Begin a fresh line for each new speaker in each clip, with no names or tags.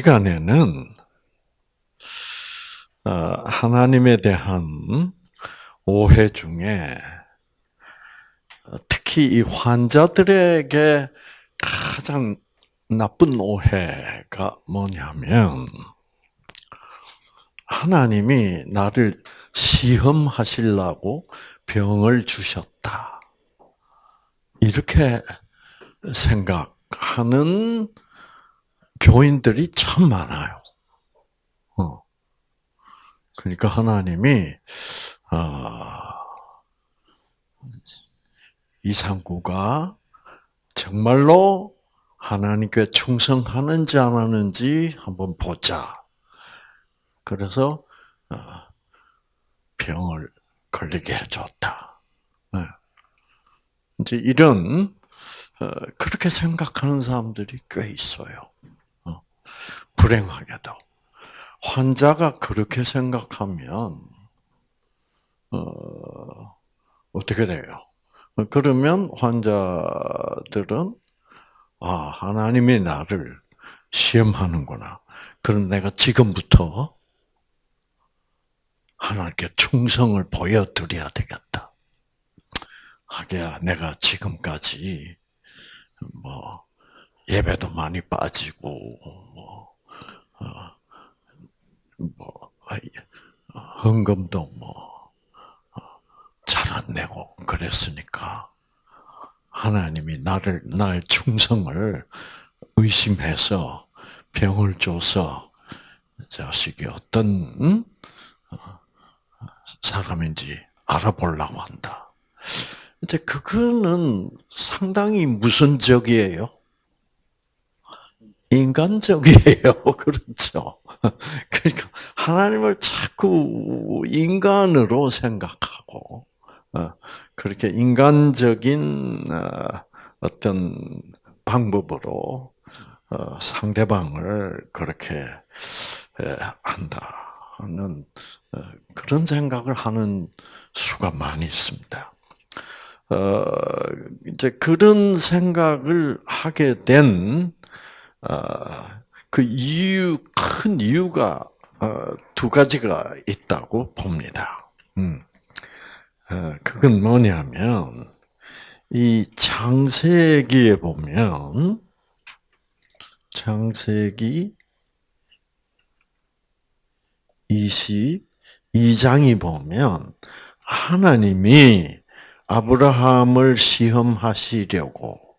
시간에는 어, 하나님에 대한 오해 중에 특히 이 환자들에게 가장 나쁜 오해가 뭐냐면 하나님이 나를 시험하시려고 병을 주셨다. 이렇게 생각하는 교인들이 참 많아요. 어. 그러니까 하나님이 아, 이상구가 정말로 하나님께 충성하는지 안 하는지 한번 보자. 그래서 어, 병을 걸리게 해줬다. 네. 이제 이런 어, 그렇게 생각하는 사람들이 꽤 있어요. 어, 불행하게도 환자가 그렇게 생각하면 어떻게 돼요? 그러면 환자들은 아 하나님이 나를 시험하는구나. 그럼 내가 지금부터 하나님께 충성을 보여드려야 되겠다. 하기야 내가 지금까지 뭐 예배도 많이 빠지고 뭐, 어, 뭐 헌금도 뭐 잘안 어, 내고 그랬으니까 하나님이 나를 나의 충성을 의심해서 병을 줘서 자식이 어떤 음? 사람인지 알아보려고 한다. 이제 그거는 상당히 무선적이에요. 인간적이에요. 그렇죠. 그러니까 하나님을 자꾸 인간으로 생각하고 어, 그렇게 인간적인 어, 어떤 방법으로 어, 상대방을 그렇게 한다는 그런 생각을 하는 수가 많이 있습니다. 이제 그런 생각을 하게 된 그 이유, 큰 이유가 두 가지가 있다고 봅니다. 음. 그건 뭐냐면, 이 창세기에 보면, 창세기 22장이 보면, 하나님이 아브라함을 시험하시려고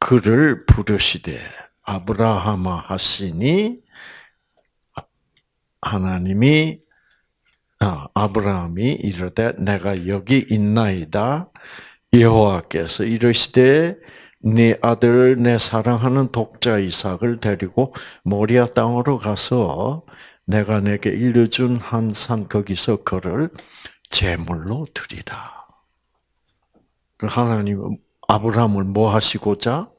그를 부르시되 아브라함아 하시니 하나님이 아, 아브라함이 이르되 내가 여기 있나이다 여호와께서 이르시되 네 아들 내 사랑하는 독자 이삭을 데리고 모리아 땅으로 가서 내가 내게 일려준 한 산 거기서 그를 제물로 드리라. 그 하나님은 아브라함을 뭐 하시고자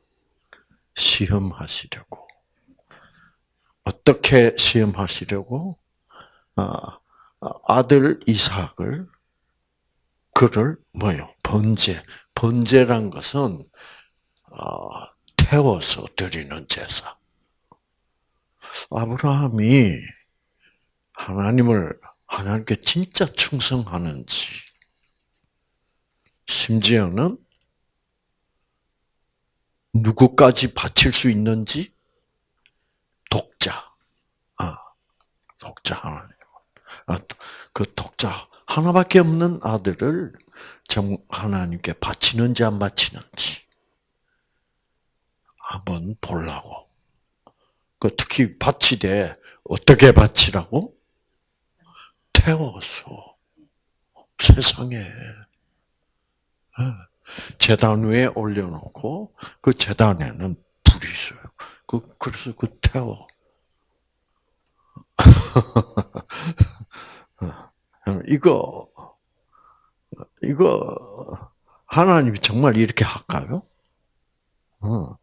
시험하시려고. 어떻게 시험하시려고? 아, 아들 이삭을 그를 뭐요? 번제. 번제란 것은 아, 태워서 드리는 제사. 아브라함이 하나님을 하나님께 진짜 충성하는지, 심지어는 누구까지 바칠 수 있는지 독자, 아, 독자 하나님, 아, 그 독자 하나밖에 없는 아들을 정 하나님께 바치는지 안 바치는지 한번 보려고. 그 특히 바치되 어떻게 바치라고? 태워서 세상에 예. 재단 위에 올려놓고 그 재단에는 불이 있어요. 그 그래서 그 태워. 이거 이거 하나님이 정말 이렇게 할까요? 어.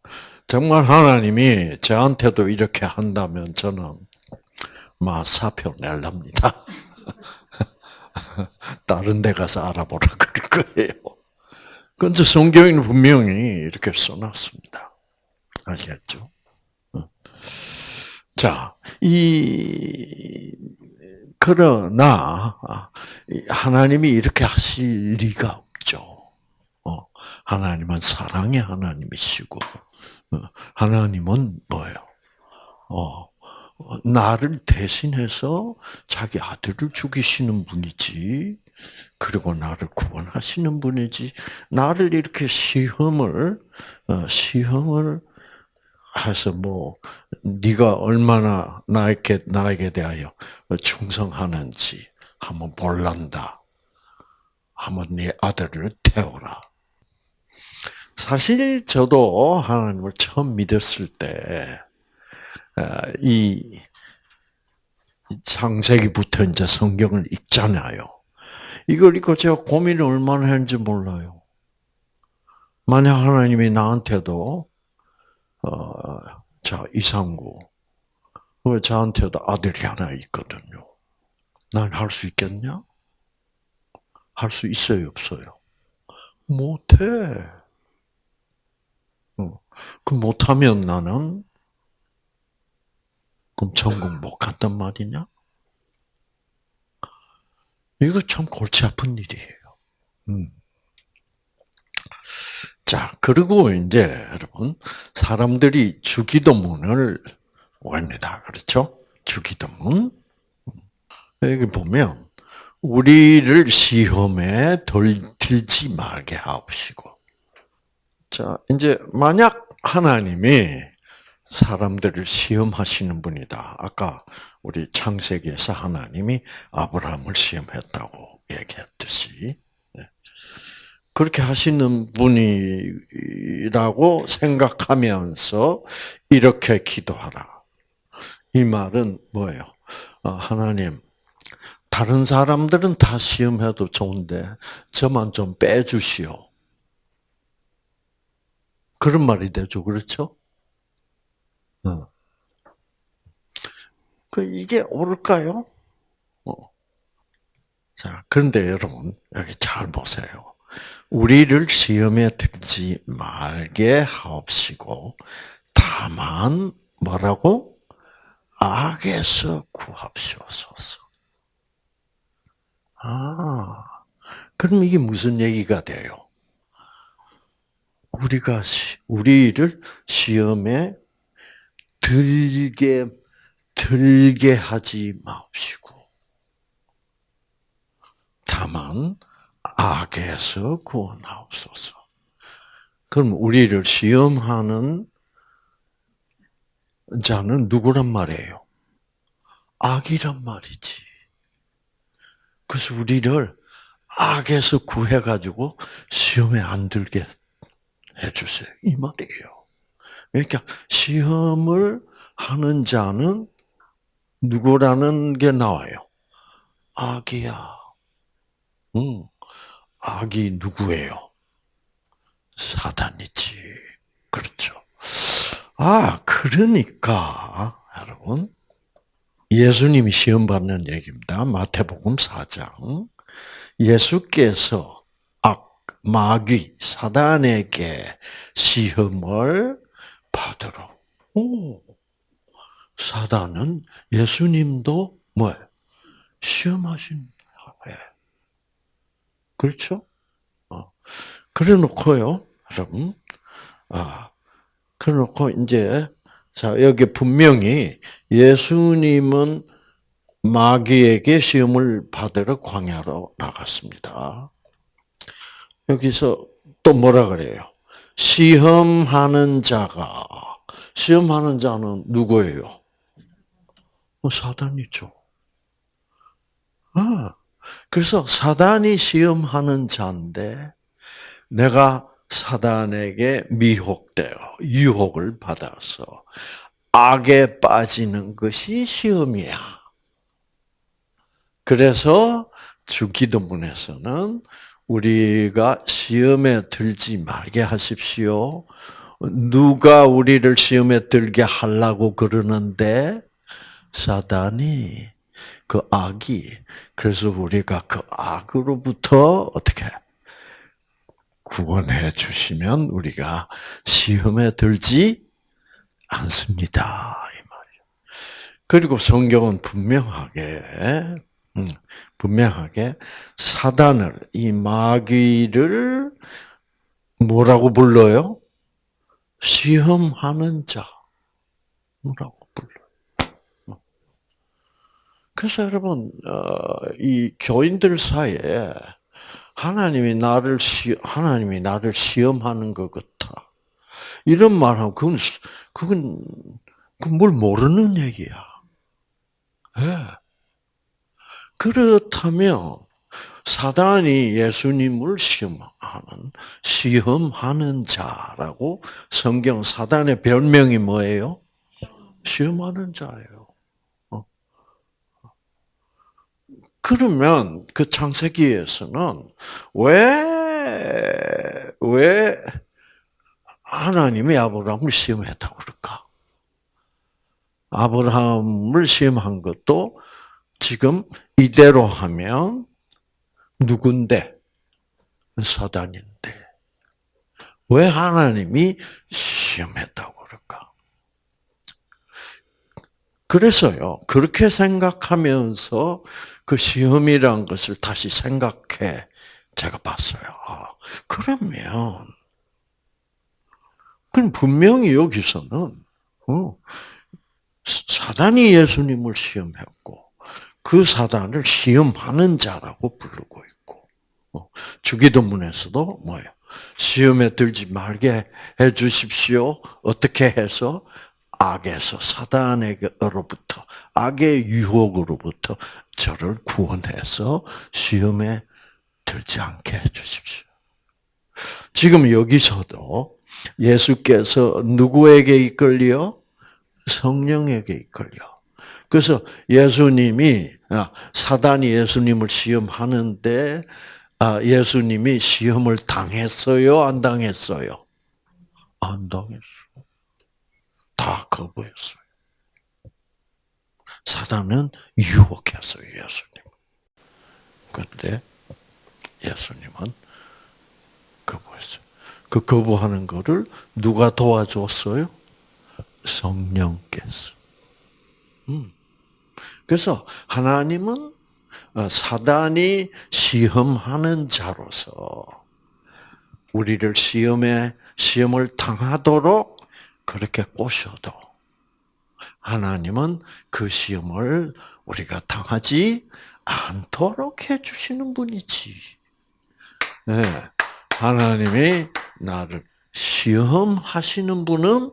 정말 하나님이 저한테도 이렇게 한다면 저는 막 사표 낼랍니다. 다른 데 가서 알아보라 그럴 거예요. 근데 성경에는 분명히 이렇게 써놨습니다. 아시겠죠? 어. 자, 이, 그러나, 하나님이 이렇게 하실 리가 없죠. 어, 하나님은 사랑의 하나님이시고, 어, 하나님은 뭐예요? 어, 나를 대신해서 자기 아들을 죽이시는 분이지, 그리고 나를 구원하시는 분이지, 나를 이렇게 시험을, 어, 시험을 해서 뭐, 네가 얼마나 나에게, 나에게 대하여 충성하는지 한번 볼란다. 한번 네 아들을 태워라. 사실 저도 하나님을 처음 믿었을 때, 아, 이 창세기부터 이제 성경을 읽잖아요. 이걸 읽고 제가 고민을 얼마나 했는지 몰라요. 만약 하나님이 나한테도 어, 자 이상구 왜 저한테도 아들이 하나 있거든요. 난 할 수 있겠냐? 할 수 있어요, 없어요? 못해. 어, 그 못하면 나는 그럼 천국 못 간단 말이냐? 이거 참 골치 아픈 일이에요. 음. 자, 그리고 이제 여러분, 사람들이 주기도문을 외웁니다. 그렇죠? 주기도문. 여기 보면, 우리를 시험에 들지 말게 하옵시고. 자, 이제 만약 하나님이 사람들을 시험하시는 분이다. 아까 우리 창세기에서 하나님이 아브라함을 시험했다고 얘기했듯이 네. 그렇게 하시는 분이라고 생각하면서 이렇게 기도하라. 이 말은 뭐예요? 어, 하나님, 다른 사람들은 다 시험해도 좋은데 저만 좀 빼주시오. 그런 말이 되죠, 그렇죠? 어. 그 이게 옳을까요? 어. 자, 그런데 여러분 여기 잘 보세요. 우리를 시험에 들지 말게 하옵시고 다만 뭐라고 악에서 구합시옵소서. 아, 그럼 이게 무슨 얘기가 돼요? 우리가 우리를 시험에 들게 들게 하지 마옵시고 다만 악에서 구원하옵소서. 그럼 우리를 시험하는 자는 누구란 말이에요? 악이란 말이지. 그래서 우리를 악에서 구해가지고 시험에 안 들게 해주세요. 이 말이에요. 그러니까 시험을 하는 자는 누구라는 게 나와요. 악이야. 응. 악이 누구예요? 사단이지. 그렇죠. 아, 그러니까, 여러분. 예수님이 시험 받는 얘기입니다. 마태복음 4장. 예수께서 악, 마귀, 사단에게 시험을 받으러. 오. 사단은 예수님도 뭐 시험하신 거예요. 그렇죠? 어. 그래 놓고요, 여러분. 아, 그래 놓고 이제 자 여기 분명히 예수님은 마귀에게 시험을 받으러 광야로 나갔습니다. 여기서 또 뭐라 그래요? 시험하는 자가 시험하는 자는 누구예요? 뭐 사단이죠. 아, 그래서 사단이 시험하는 자인데 내가 사단에게 미혹되어 유혹을 받아서 악에 빠지는 것이 시험이야. 그래서 주기도문에서는 우리가 시험에 들지 말게 하십시오. 누가 우리를 시험에 들게 하려고 그러는데 사단이 그 악이 그래서 우리가 그 악으로부터 어떻게 구원해 주시면 우리가 시험에 들지 않습니다 이 말이에요. 그리고 성경은 분명하게 음, 분명하게 사단을 이 마귀를 뭐라고 불러요? 시험하는 자라고 불러요. 그래서 여러분 어, 이 교인들 사이에 하나님이 나를 시 하나님이 나를 시험하는 것 같아. 이런 말하면 그건 그건 그뭘 모르는 얘기야. 네. 그렇다면 사단이 예수님을 시험하는 시험하는 자라고 성경 사단의 별명이 뭐예요? 시험하는 자예요. 어. 그러면 그 창세기에서는 왜, 왜 하나님이 아브라함을 시험했다고 그럴까? 아브라함을 시험한 것도 지금 이대로 하면 누군데? 사단인데. 왜 하나님이 시험했다고 그럴까? 그래서요, 그렇게 생각하면서 그 시험이란 것을 다시 생각해 제가 봤어요. 아, 그러면, 그럼 분명히 여기서는, 어, 사단이 예수님을 시험했고, 그 사단을 시험하는 자라고 부르고 있고, 어, 주기도문에서도 뭐예요? 시험에 들지 말게 해 주십시오. 어떻게 해서? 악에서, 사단에게로부터, 악의 유혹으로부터 저를 구원해서 시험에 들지 않게 해 주십시오. 지금 여기서도 예수께서 누구에게 이끌려? 성령에게 이끌려. 그래서 예수님이 아, 사단이 예수님을 시험하는데 아, 예수님이 시험을 당했어요, 안 당했어요? 안 당했어. 다 거부했어요. 사단은 유혹했어요, 예수님. 그런데 예수님은 거부했어요. 그 거부하는 거를 누가 도와줬어요? 성령께서. 음. 그래서 하나님은 어, 사단이 시험하는 자로서 우리를 시험에 시험을 당하도록 그렇게 꼬셔도 하나님은 그 시험을 우리가 당하지 않도록 해주시는 분이지. 네. 하나님이 나를 시험하시는 분은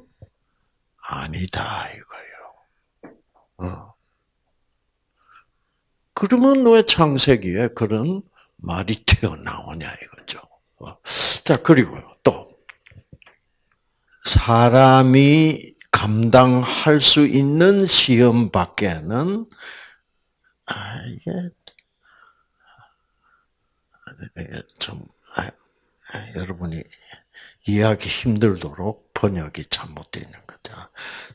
아니다 이거예요. 어. 그러면 왜 창세기에 그런 말이 튀어나오냐 이거죠. 어. 자 그리고 또 사람이 감당할 수 있는 시험 밖에는 아 이게 좀 아, 아, 여러분이 이해하기 힘들도록 번역이 잘못되어 있는 거죠.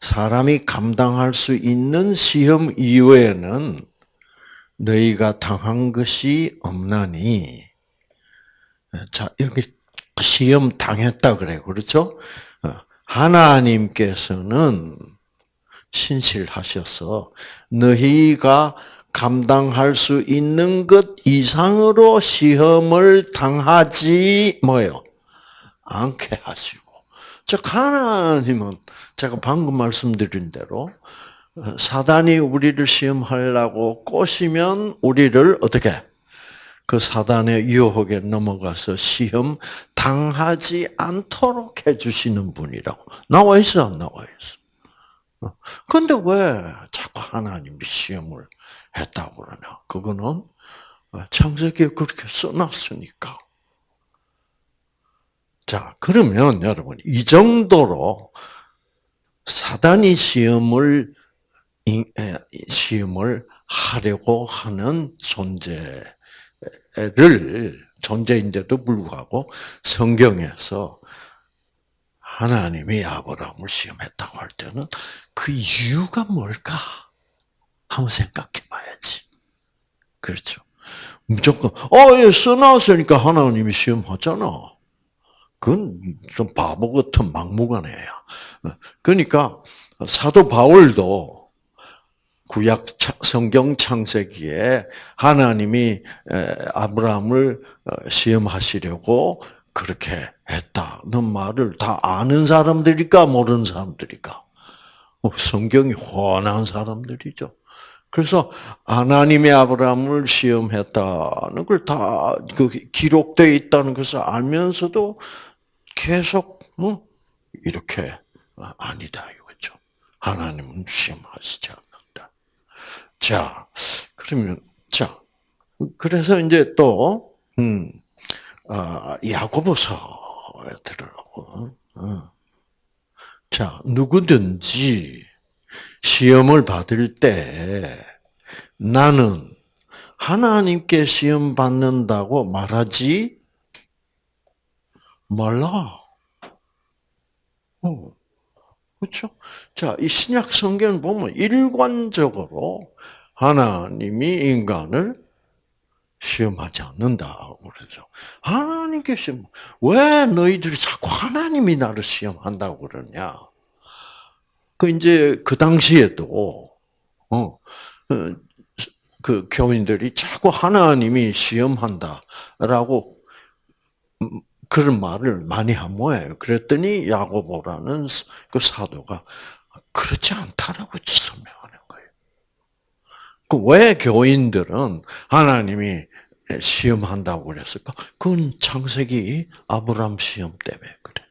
사람이 감당할 수 있는 시험 이외에는 너희가 당한 것이 없나니. 자, 여기 시험 당했다 그래. 그렇죠? 어, 하나님께서는 신실하셔서 너희가 감당할 수 있는 것 이상으로 시험을 당하지 뭐요? 않게 하시고. 즉 하나님은 제가 방금 말씀드린 대로 사단이 우리를 시험하려고 꼬시면 우리를 어떻게 그 사단의 유혹에 넘어가서 시험 당하지 않도록 해주시는 분이라고 나와 있어 안 나와 있어? 근데 왜 자꾸 하나님이 시험을 했다고 그러냐? 그거는 창세기에 그렇게 써놨으니까. 자, 그러면 여러분, 이 정도로 사단이 시험을, 시험을 하려고 하는 존재 를, 존재인데도 불구하고 성경에서 하나님이 아브라함을 시험했다고 할 때는 그 이유가 뭘까? 한번 생각해 봐야지. 그렇죠. 무조건, 어, 예, 써놨으니까 하나님이 시험하잖아. 그건 좀 바보 같은 막무가내야. 그러니까 사도 바울도 구약 성경 창세기에 하나님이 아브라함을 어, 시험하시려고 그렇게 했다는 말을 다 아는 사람들일까 모르는 사람들일까? 어, 성경이 훤한 사람들이죠. 그래서 하나님의 아브라함을 시험했다는 걸다그 기록되어 있다는 것을 알면서도 계속 어? 이렇게 아니다 이거죠. 하나님은 시험하시지 않는다. 자, 그러면 자, 그래서 이제 또 음, 아, 야고보서에 들어가고. 어. 자, 누구든지 시험을 받을 때 나는 하나님께 시험 받는다고 말하지 말라. 어. 그렇죠? 자, 이 신약 성경 보면 일관적으로 하나님이 인간을 시험하지 않는다고 그러죠. 하나님께 시험, 왜 너희들이 자꾸 하나님이 나를 시험한다고 그러냐? 그 이제 그 당시에도 어, 어, 그 교인들이 자꾸 하나님이 시험한다라고 음, 그런 말을 많이 한 모양이에요. 그랬더니 야고보라는 그 사도가 그렇지 않다라고 설명하는 거예요. 그 왜 교인들은 하나님이 시험한다고 그랬을까? 그건 창세기 아브람 시험 때문에 그래.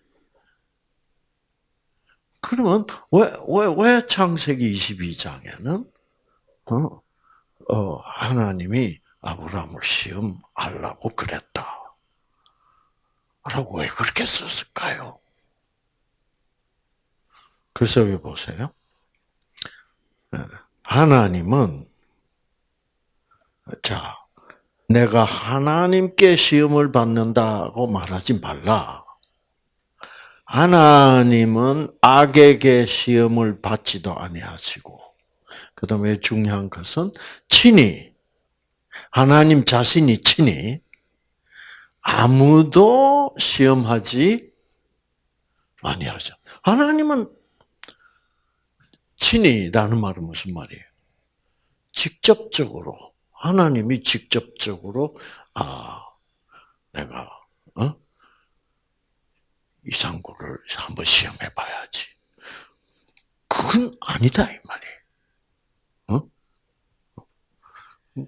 그러면 왜, 왜, 왜 창세기 22장에는, 어, 어, 하나님이 아브라함을 시험하려고 그랬다. 라고 왜 그렇게 썼을까요? 그래서 여기 보세요. 네. 하나님은, 자, 내가 하나님께 시험을 받는다고 말하지 말라. 하나님은 악에게 시험을 받지도 아니하시고, 그 다음에 중요한 것은 친히, 하나님 자신이 친히 아무도 시험하지 아니하죠. 하나님은 친히라는 말은 무슨 말이에요? 직접적으로 하나님이 직접적으로 아 내가 어? 이상구를 한번 시험해 봐야지. 그건 아니다 이 말이에요. 어?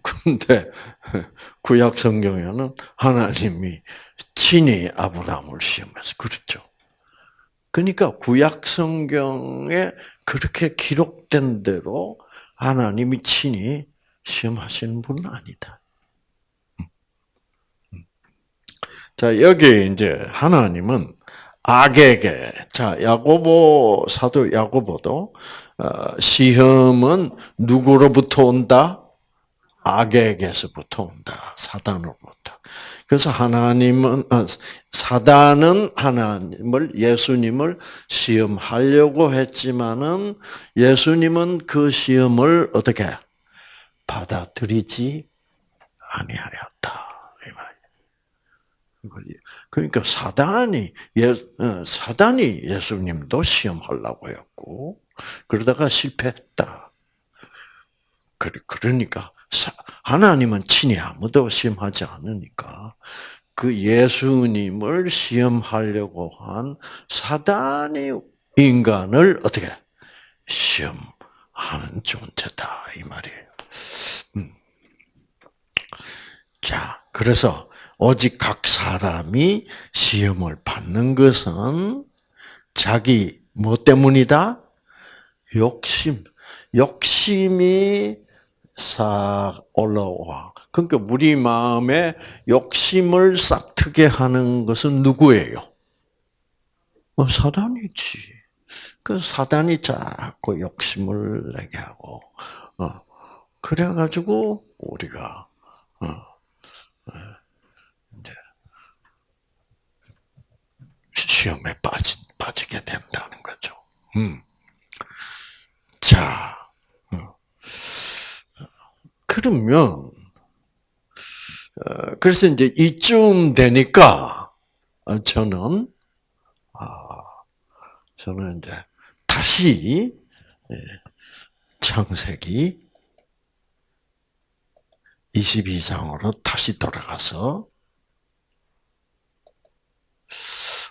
근데 구약 성경에는 하나님이 친히 아브라함을 시험해서 그렇죠. 그러니까 구약 성경에 그렇게 기록된 대로 하나님이 친히 시험하시는 분은 아니다. 자, 여기 이제 하나님은 악에게 자 야고보 사도 야고보도 어, 시험은 누구로부터 온다? 악에게서부터 온다. 사단으로부터. 그래서 하나님은 어, 사단은 하나님을 예수님을 시험하려고 했지만은 예수님은 그 시험을 어떻게 받아들이지 아니하였다. 그러니까 사단이 예 어, 사단이 예수님도 시험하려고 했고 그러다가 실패했다. 그러니까 하나님은 친히 아무도 시험하지 않으니까 그 예수님을 시험하려고 한 사단이 인간을 어떻게 시험하는 존재다 이 말이에요. 음. 자, 그래서 오직 각 사람이 시험을 받는 것은 자기 뭐 때문이다? 욕심. 욕심이 싹 올라와. 그러니까 우리 마음에 욕심을 싹 트게 하는 것은 누구예요? 어, 사단이지. 그 사단이 자꾸 욕심을 내게 하고, 어, 그래가지고 우리가 어, 어 시험에 빠지, 빠지게 된다는 거죠. 음. 자, 어. 그러면, 어, 그래서 이제 이쯤 되니까, 어, 저는, 아, 저는 이제 다시, 예, 창세기 22장으로 다시 돌아가서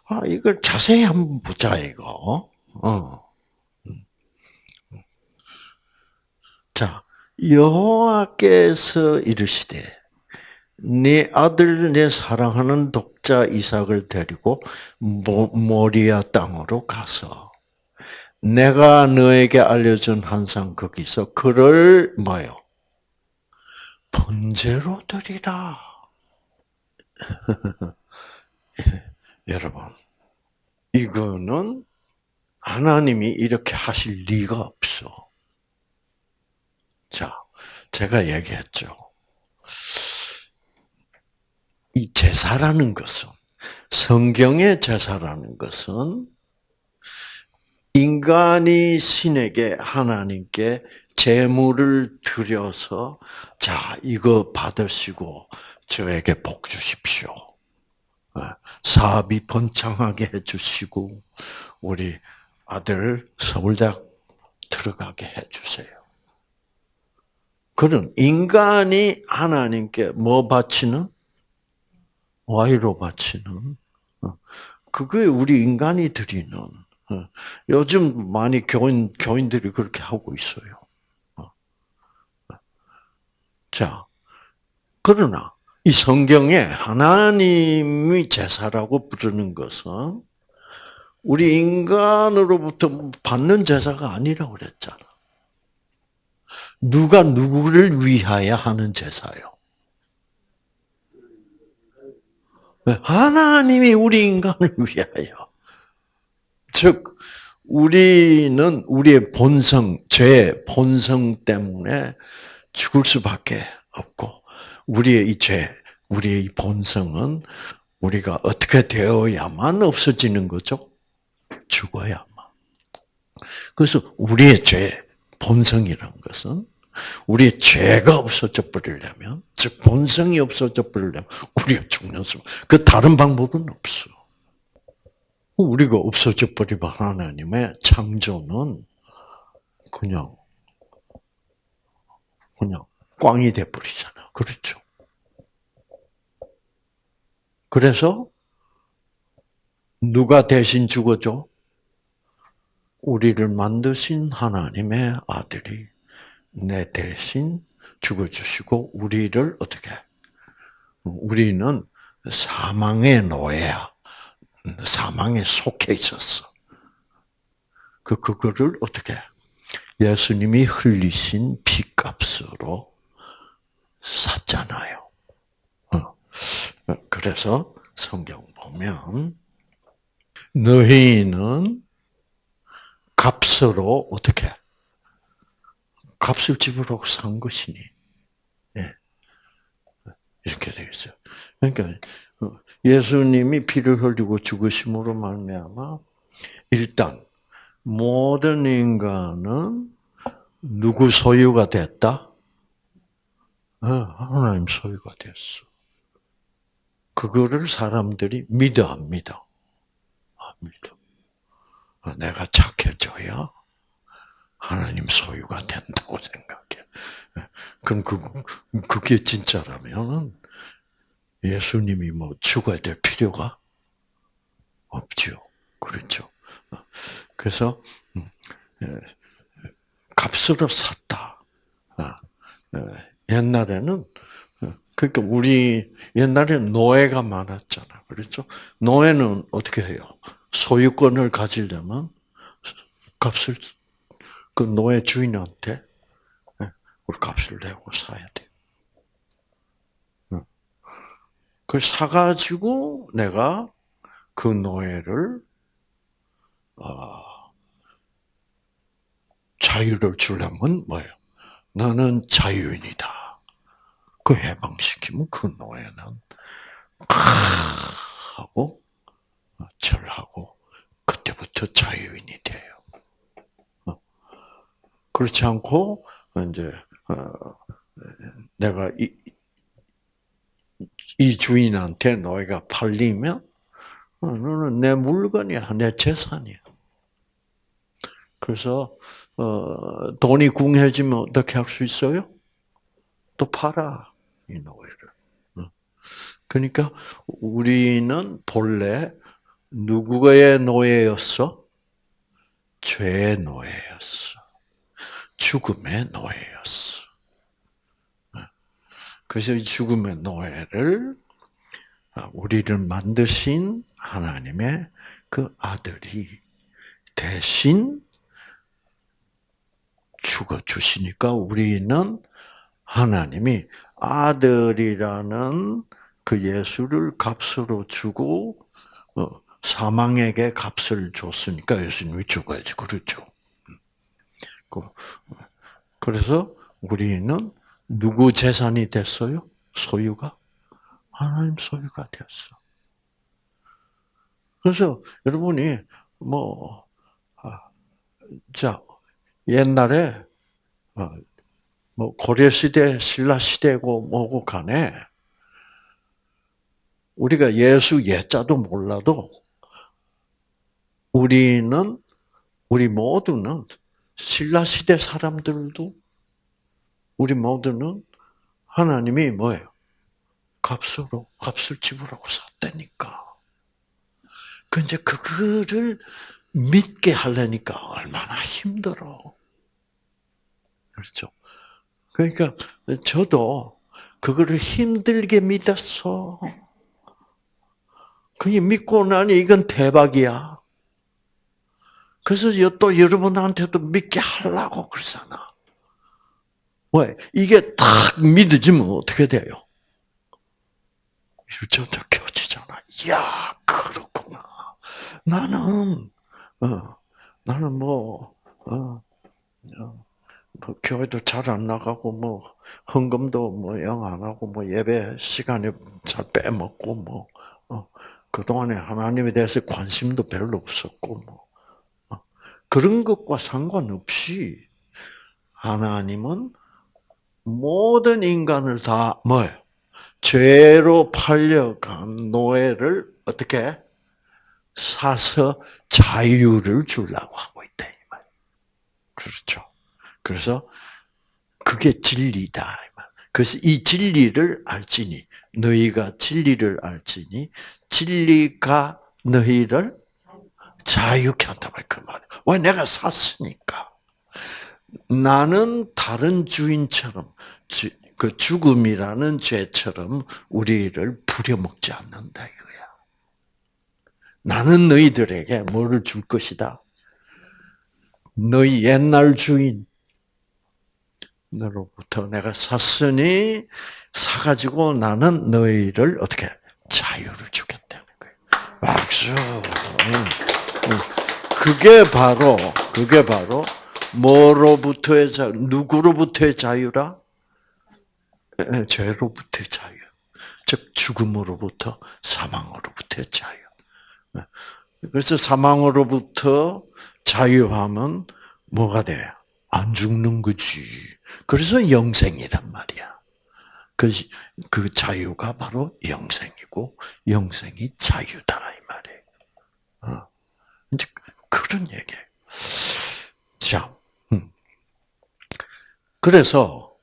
아 이걸 자세히 한번 보자 이거. 어. 자 여호와께서 이르시되 네 아들 내 사랑하는 독자 이삭을 데리고 모리아 땅으로 가서 내가 너에게 알려준 한상 거기서 그를 뭐요? 번제로 드리라. 여러분, 이거는 하나님이 이렇게 하실 리가 없어. 자, 제가 얘기했죠. 이 제사라는 것은, 성경의 제사라는 것은 인간이 신에게 하나님께 재물을 드려서 자 이거 받으시고 저에게 복 주십시오. 어, 사업이 번창하게 해주시고 우리 아들 서울대학 들어가게 해주세요. 그런 인간이 하나님께 뭐 바치는? 와이로 바치는? 어, 그게 우리 인간이 드리는 어, 요즘 많이 교인 교인들이 그렇게 하고 있어요. 자, 그러나 이 성경에 하나님이 제사라고 부르는 것은 우리 인간으로부터 받는 제사가 아니라고 그랬잖아. 누가 누구를 위하여 하는 제사요? 하나님이 우리 인간을 위하여. 즉, 우리는 우리의 본성, 죄, 본성 때문에 죽을 수밖에 없고 우리의 이 죄, 우리의 이 본성은 우리가 어떻게 되어야만 없어지는 거죠? 죽어야만. 그래서 우리의 죄, 본성이란 것은 우리의 죄가 없어져 버리려면, 즉 본성이 없어져 버리려면 우리가 죽는 수. 그 다른 방법은 없어. 우리가 없어져 버리면 하나님의 창조는 그냥 그냥 꽝이 돼 버리잖아. 그렇죠? 그래서 누가 대신 죽어줘? 우리를 만드신 하나님의 아들이 내 대신 죽어주시고 우리를 어떻게? 우리는 사망의 노예야. 사망에 속해 있었어. 그 그거를 어떻게? 예수님이 흘리신 피값으로 샀잖아요. 어. 그래서 성경 보면 너희는 값으로 어떻게 값을 지불하고 산 것이니 예. 이렇게 되어 있어요. 그러니까 어, 예수님이 피를 흘리고 죽으심으로 말미암아 일단 모든 인간은 누구 소유가 됐다? 네, 하나님 소유가 됐어. 그거를 사람들이 믿어 안 믿어? 안 믿어. 아, 내가 착해져야 하나님 소유가 된다고 생각해. 네, 그럼 그, 그게 진짜라면 예수님이 뭐 죽어야 될 필요가 없죠. 그렇죠. 그래서 음, 예, 값으로 샀다. 아, 예, 옛날에는 어, 그러니까 우리 옛날에는 노예가 많았잖아. 그렇죠? 노예는 어떻게 해요? 소유권을 가지려면 값을 그 노예 주인한테 예, 우리 값을 내고 사야 돼. 그걸 사가지고 내가 그 노예를 어, 자유를 주려면 뭐예요? 너는 자유인이다. 그 해방시키면 그 노예는 하고 절하고 그때부터 자유인이 돼요. 어. 그렇지 않고 이제 어, 내가 이, 이 주인한테 노예가 팔리면 너는 내 물건이야, 내 재산이야. 그래서 어, 돈이 궁해지면 어떻게 할 수 있어요? 또 팔아 이 노예를. 어. 그러니까 우리는 본래 누구의 노예였어? 죄의 노예였어. 죽음의 노예였어. 어. 그래서 이 죽음의 노예를 우리를 만드신 하나님의 그 아들이 대신 죽어 주시니까 우리는 하나님이 아들이라는 그 예수를 값으로 주고 어, 사망에게 값을 줬으니까 예수님이 죽어야지 그렇죠. 그, 그래서 우리는 누구 재산이 됐어요? 소유가 하나님 소유가 되었어. 그래서 여러분이 뭐, 아, 자 옛날에 어, 뭐 고려 시대, 신라 시대고 뭐고 간에 우리가 예수 예자도 몰라도 우리는 우리 모두는 신라 시대 사람들도 우리 모두는 하나님이 뭐예요? 값으로 값을 지불하고 샀다니까. 그 이제 그거를 믿게 하려니까 얼마나 힘들어. 그렇죠. 그러니까 저도 그거를 힘들게 믿었어. 그게 믿고 나니 이건 대박이야. 그래서 또 여러분한테도 믿게 하려고 그러잖아. 왜? 이게 딱 믿어지면 어떻게 돼요? 유전자 켜지잖아. 이야, 그렇구나. 나는, 어, 나는 뭐, 어, 어, 뭐 교회도 잘 안 나가고 뭐 헌금도 뭐 영 안 하고 뭐 예배 시간에 잘 빼먹고 뭐 어, 그 동안에 하나님에 대해서 관심도 별로 없었고 뭐 어, 그런 것과 상관없이 하나님은 모든 인간을 다 뭐예요? 죄로 팔려간 노예를 어떻게 사서 자유를 주려고 하고 있다. 그렇죠. 그래서 그게 진리다. 그래서 이 진리를 알지니 너희가 진리를 알지니 진리가 너희를 자유케 한다 그 말이야. 왜 내가 샀으니까. 나는 다른 주인처럼 그 죽음이라는 죄처럼 우리를 부려먹지 않는다 이거야. 나는 너희들에게 뭐를 줄 것이다. 너희 옛날 주인 너로부터 내가 샀으니 사가지고 나는 너희를 어떻게 자유를 주겠다는 거예요. 박수. 그게 바로 그게 바로 뭐로부터의 자 누구로부터의 자유라? 죄로부터의 자유. 즉 죽음으로부터 사망으로부터의 자유. 그래서 사망으로부터 자유하면 뭐가 돼? 안 죽는 거지. 그래서 영생이란 말이야. 그, 그 자유가 바로 영생이고, 영생이 자유다, 이 말이에요. 어. 이제 그런 얘기 자, 음. 그래서,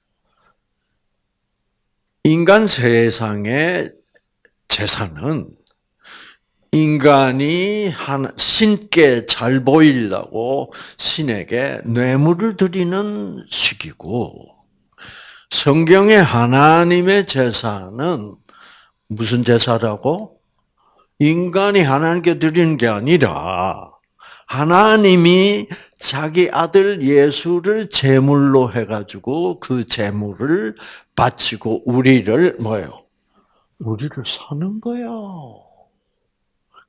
인간 세상의 재산은 인간이 신께 잘 보이려고 신에게 뇌물을 드리는 시기고 성경의 하나님의 제사는 무슨 제사라고? 인간이 하나님께 드리는 게 아니라 하나님이 자기 아들 예수를 제물로 해가지고 그 제물을 바치고 우리를 뭐요? 우리를 사는 거요.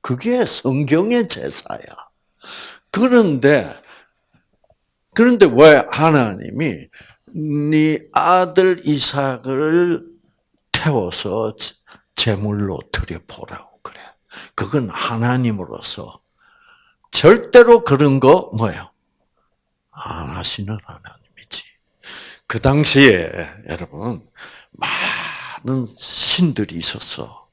그게 성경의 제사야. 그런데 그런데 왜 하나님이 네 아들 이삭을 태워서 제물로 드려 보라고 그건 하나님으로서 절대로 그런 거 뭐예요? 안 하시는 하나님이지. 그 당시에 여러분 많은 신들이 있었어.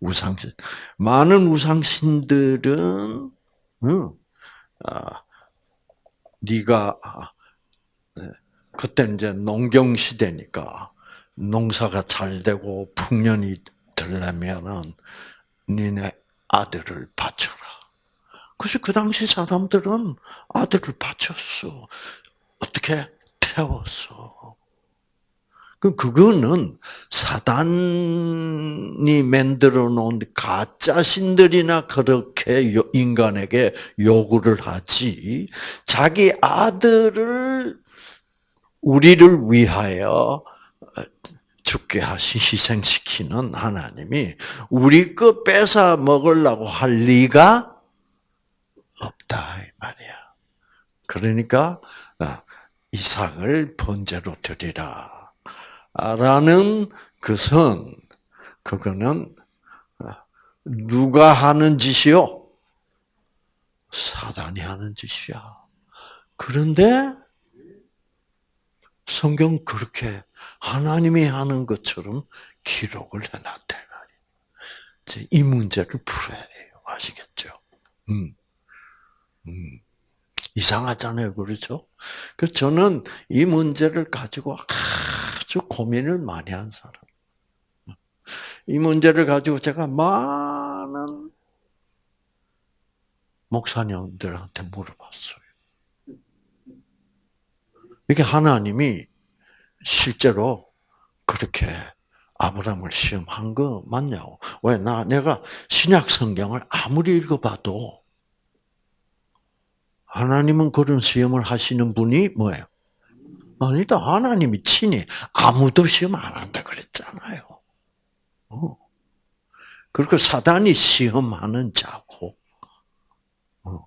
우상신. 많은 우상신들은, 응, 아, 네가 아, 네. 그때 이제 농경 시대니까 농사가 잘 되고 풍년이 들려면은 니네 아들을 바쳐라. 그래서 그 당시 사람들은 아들을 바쳤어. 어떻게 태웠어. 그 그거는 사단이 만들어 놓은 가짜 신들이나 그렇게 인간에게 요구를 하지 자기 아들을 우리를 위하여 죽게 하시 희생시키는 하나님이 우리 거 뺏어 먹으려고 할 리가 없다 이 말이야. 그러니까 아, 이삭을 번제로 드리라. 라는 것은 그거는 누가 하는 짓이요? 사단이 하는 짓이야. 그런데 성경 그렇게 하나님이 하는 것처럼 기록을 해놨대. 이 문제를 풀어야 돼요. 아시겠죠? 음. 음. 이상하잖아요. 그렇죠? 그 저는 이 문제를 가지고 아주 고민을 많이 한 사람. 이 문제를 가지고 제가 많은 목사님들한테 물어봤어요. 이게 하나님이 실제로 그렇게 아브라함을 시험한 거 맞냐고. 왜? 나, 내가 신약 성경을 아무리 읽어봐도 하나님은 그런 시험을 하시는 분이 뭐예요? 아니다. 하나님이 친히 아무도 시험 안 한다 그랬잖아요. 어. 그리고 사단이 시험하는 자고. 어.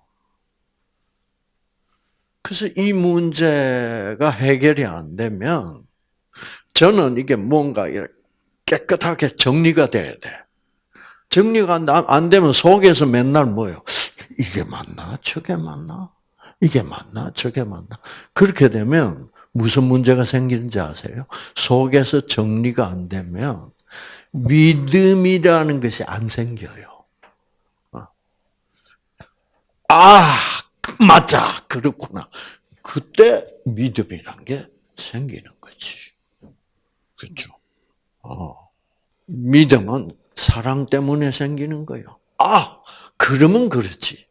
그래서 이 문제가 해결이 안 되면 저는 이게 뭔가 깨끗하게 정리가 돼야 돼. 정리가 안 되면 속에서 맨날 뭐요? 이게 맞나? 저게 맞나? 이게 맞나? 저게 맞나? 그렇게 되면 무슨 문제가 생기는지 아세요? 속에서 정리가 안 되면 믿음이라는 것이 안 생겨요. 어. 아, 맞아. 그렇구나. 그때 믿음이란 게 생기는. 그렇죠? 어. 믿음은 사랑 때문에 생기는 거예요. 아, 그러면 그렇지.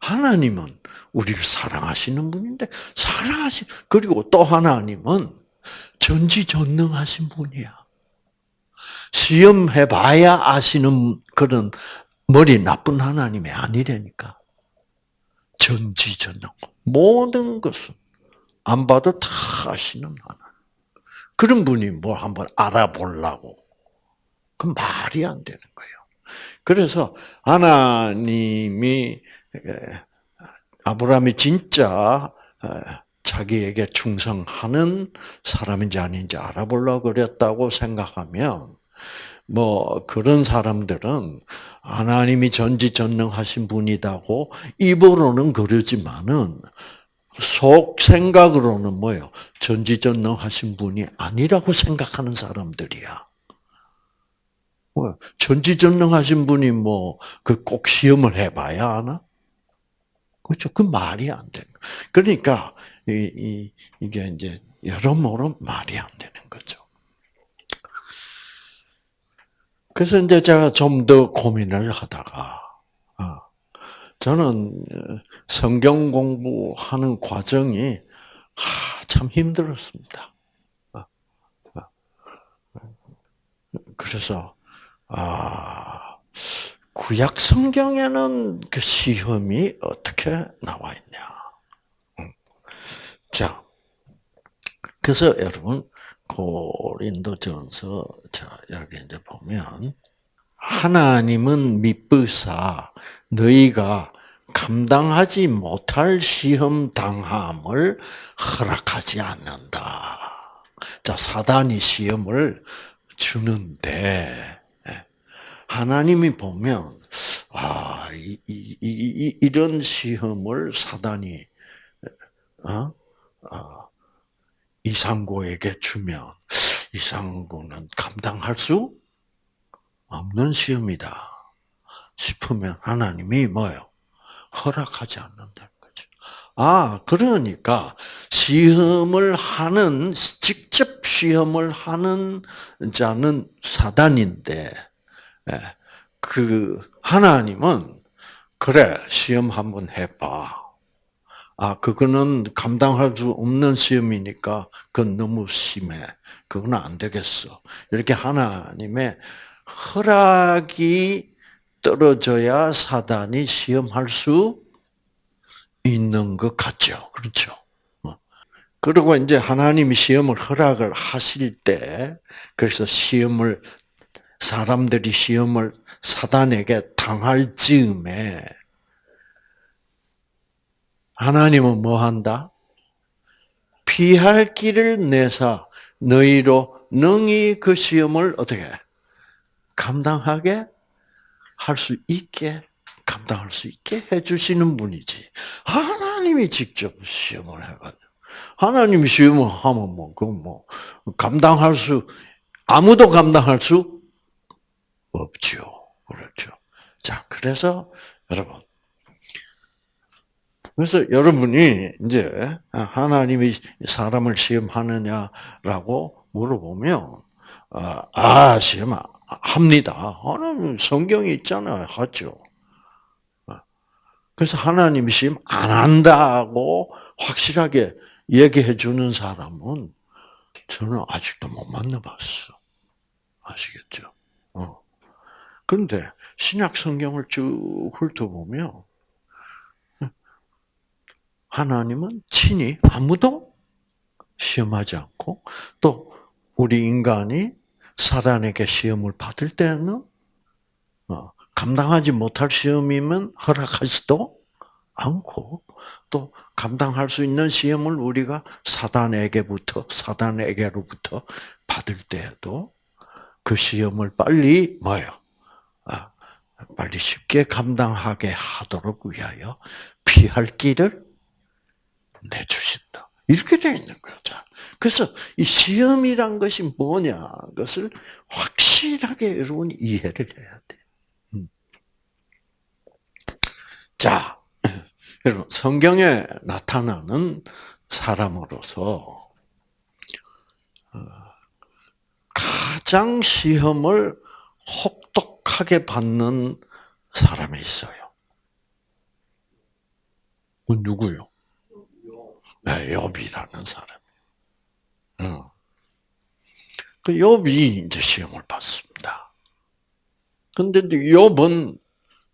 하나님은 우리를 사랑하시는 분인데 사랑하시 그리고 또 하나님은 전지전능하신 분이야. 시험해 봐야 아시는 그런 머리 나쁜 하나님이 아니라니까. 전지전능 모든 것은 안 봐도 다 아시는 하나님. 그런 분이 뭐 한번 알아보려고 그 말이 안 되는 거예요. 그래서 하나님이 아브라함이 진짜 자기에게 충성하는 사람인지 아닌지 알아보려고 그랬다고 생각하면 뭐 그런 사람들은 하나님이 전지전능하신 분이다고 입으로는 그러지만은 속 생각으로는 뭐요? 전지전능하신 분이 아니라고 생각하는 사람들이야. 뭐 전지전능하신 분이 뭐 그 꼭 시험을 해봐야 하나? 그렇죠. 그 말이 안 되는 거. 그러니까 이, 이 이 게 이제 여러모로 말이 안 되는 거죠. 그래서 이제 제가 좀 더 고민을 하다가 어, 저는 성경 공부하는 과정이 참 힘들었습니다. 어, 어. 그래서 아 구약 성경에는 그 시험이 어떻게 나와 있냐? 자, 그래서 여러분 고린도전서 자 여기 이제 보면 하나님은 미쁘사 너희가 감당하지 못할 시험 당함을 허락하지 않는다. 자, 사단이 시험을 주는데 하나님이 보면 아, 이, 이, 이, 이런 시험을 사단이 어? 어, 이상고에게 주면 이상고는 감당할 수 없는 시험이다 싶으면 하나님이 뭐요? 허락하지 않는다는 거죠. 아, 그러니까 시험을 하는 직접 시험을 하는 자는 사단인데 예, 그 하나님은 그래 시험 한번 해봐. 아 그거는 감당할 수 없는 시험이니까 그건 너무 심해. 그건 안 되겠어. 이렇게 하나님의 허락이 떨어져야 사단이 시험할 수 있는 것 같죠. 그렇죠. 어. 그리고 이제 하나님이 시험을 허락을 하실 때, 그래서 시험을, 사람들이 시험을 사단에게 당할 즈음에, 하나님은 뭐 한다? 피할 길을 내사 너희로 능히 그 시험을 어떻게 감당하게 할 수 있게 감당할 수 있게 해주시는 분이지. 하나님이 직접 시험을 해가지고. 하나님이 시험을 하면 뭐, 그 뭐, 감당할 수, 아무도 감당할 수 없죠. 그렇죠. 자, 그래서, 여러분. 그래서 여러분이 이제 하나님이 사람을 시험하느냐라고 물어보면, 아, 아 시험 합니다. 하나님 성경이 있잖아요. 하죠. 그래서 하나님 시험 안 한다고 확실하게 얘기해 주는 사람은 저는 아직도 못 만나봤어. 아시겠죠? 어. 근데 신약 성경을 쭉 훑어보면 하나님은 친히 아무도 시험하지 않고 또 우리 인간이 사단에게 시험을 받을 때는 어, 감당하지 못할 시험이면 허락하지도 않고 또 감당할 수 있는 시험을 우리가 사단에게부터 사단에게로부터 받을 때에도 그 시험을 빨리 뭐요? 아, 빨리 쉽게 감당하게 하도록 위하여 피할 길을 내주신다. 이렇게 되어 있는 거죠. 그래서 이 시험이란 것이 뭐냐 것을 확실하게 여러분이 이해를 해야 돼. 자, 여러분 성경에 나타나는 사람으로서 어, 가장 시험을 혹독하게 받는 사람이 있어요. 그 누구요? 네, 욥이라는 사람이에요. 어. 그 욥이 이제 시험을 받습니다. 근데 욥은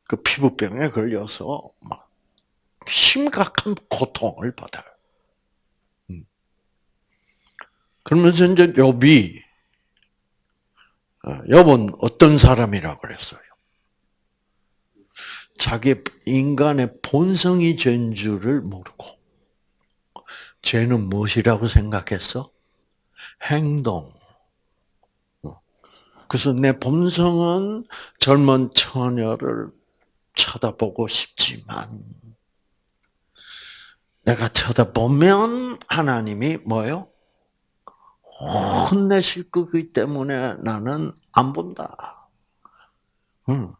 그 피부병에 걸려서 막 심각한 고통을 받아요. 음. 그러면서 이제 욥이 욥은 어, 어떤 사람이라 그랬어요? 자기 인간의 본성이 줄을 모르고 죄는 무엇이라고 생각했어? 행동. 어. 그래서 내 본성은 젊은 처녀를 쳐다보고 싶지만 내가 쳐다보면 하나님이 뭐요? 혼내실 거기 때문에 나는 안 본다. 응.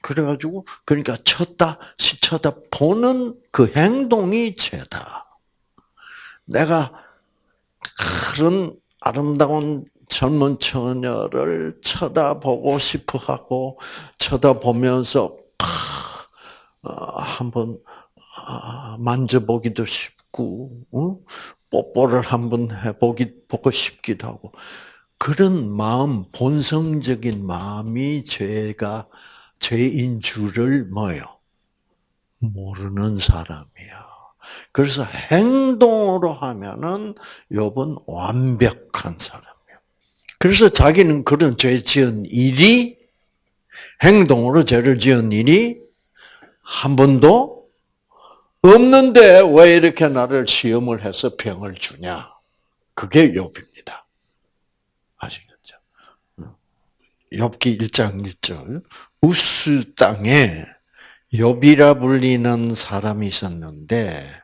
그래가지고 그러니까 쳤다 시쳐다 보는 그 행동이 죄다. 내가 그런 아름다운 젊은 처녀를 쳐다보고 싶어 하고 쳐다보면서 어, 한번 아, 만져보기도 싶고 뽀뽀를 한번 해보기 보고 싶기도 하고. 그런 마음 본성적인 마음이 죄가 죄인 줄을 뭐요? 모르는 사람이야. 그래서 행동으로 하면은 욥은 완벽한 사람. 그래서 자기는 그런 죄 지은 일이 행동으로 죄를 지은 일이 한 번도 없는데 왜 이렇게 나를 시험을 해서 병을 주냐? 그게 욥입니다. 아시겠죠? 욥기 1장 1절 우스 땅에 욥이라 불리는 사람이 있었는데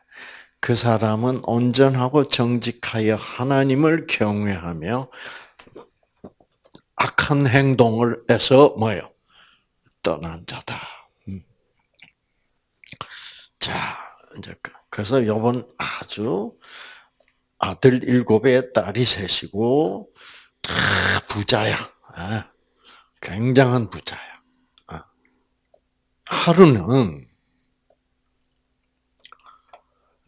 그 사람은 온전하고 정직하여 하나님을 경외하며 악한 행동을 해서 뭐요? 떠난 자다. 음. 자, 이제 그- 그래서 요번 아주 아들 일곱에 딸이 셋이고 다 부자야. 아, 굉장한 부자야. 아. 하루는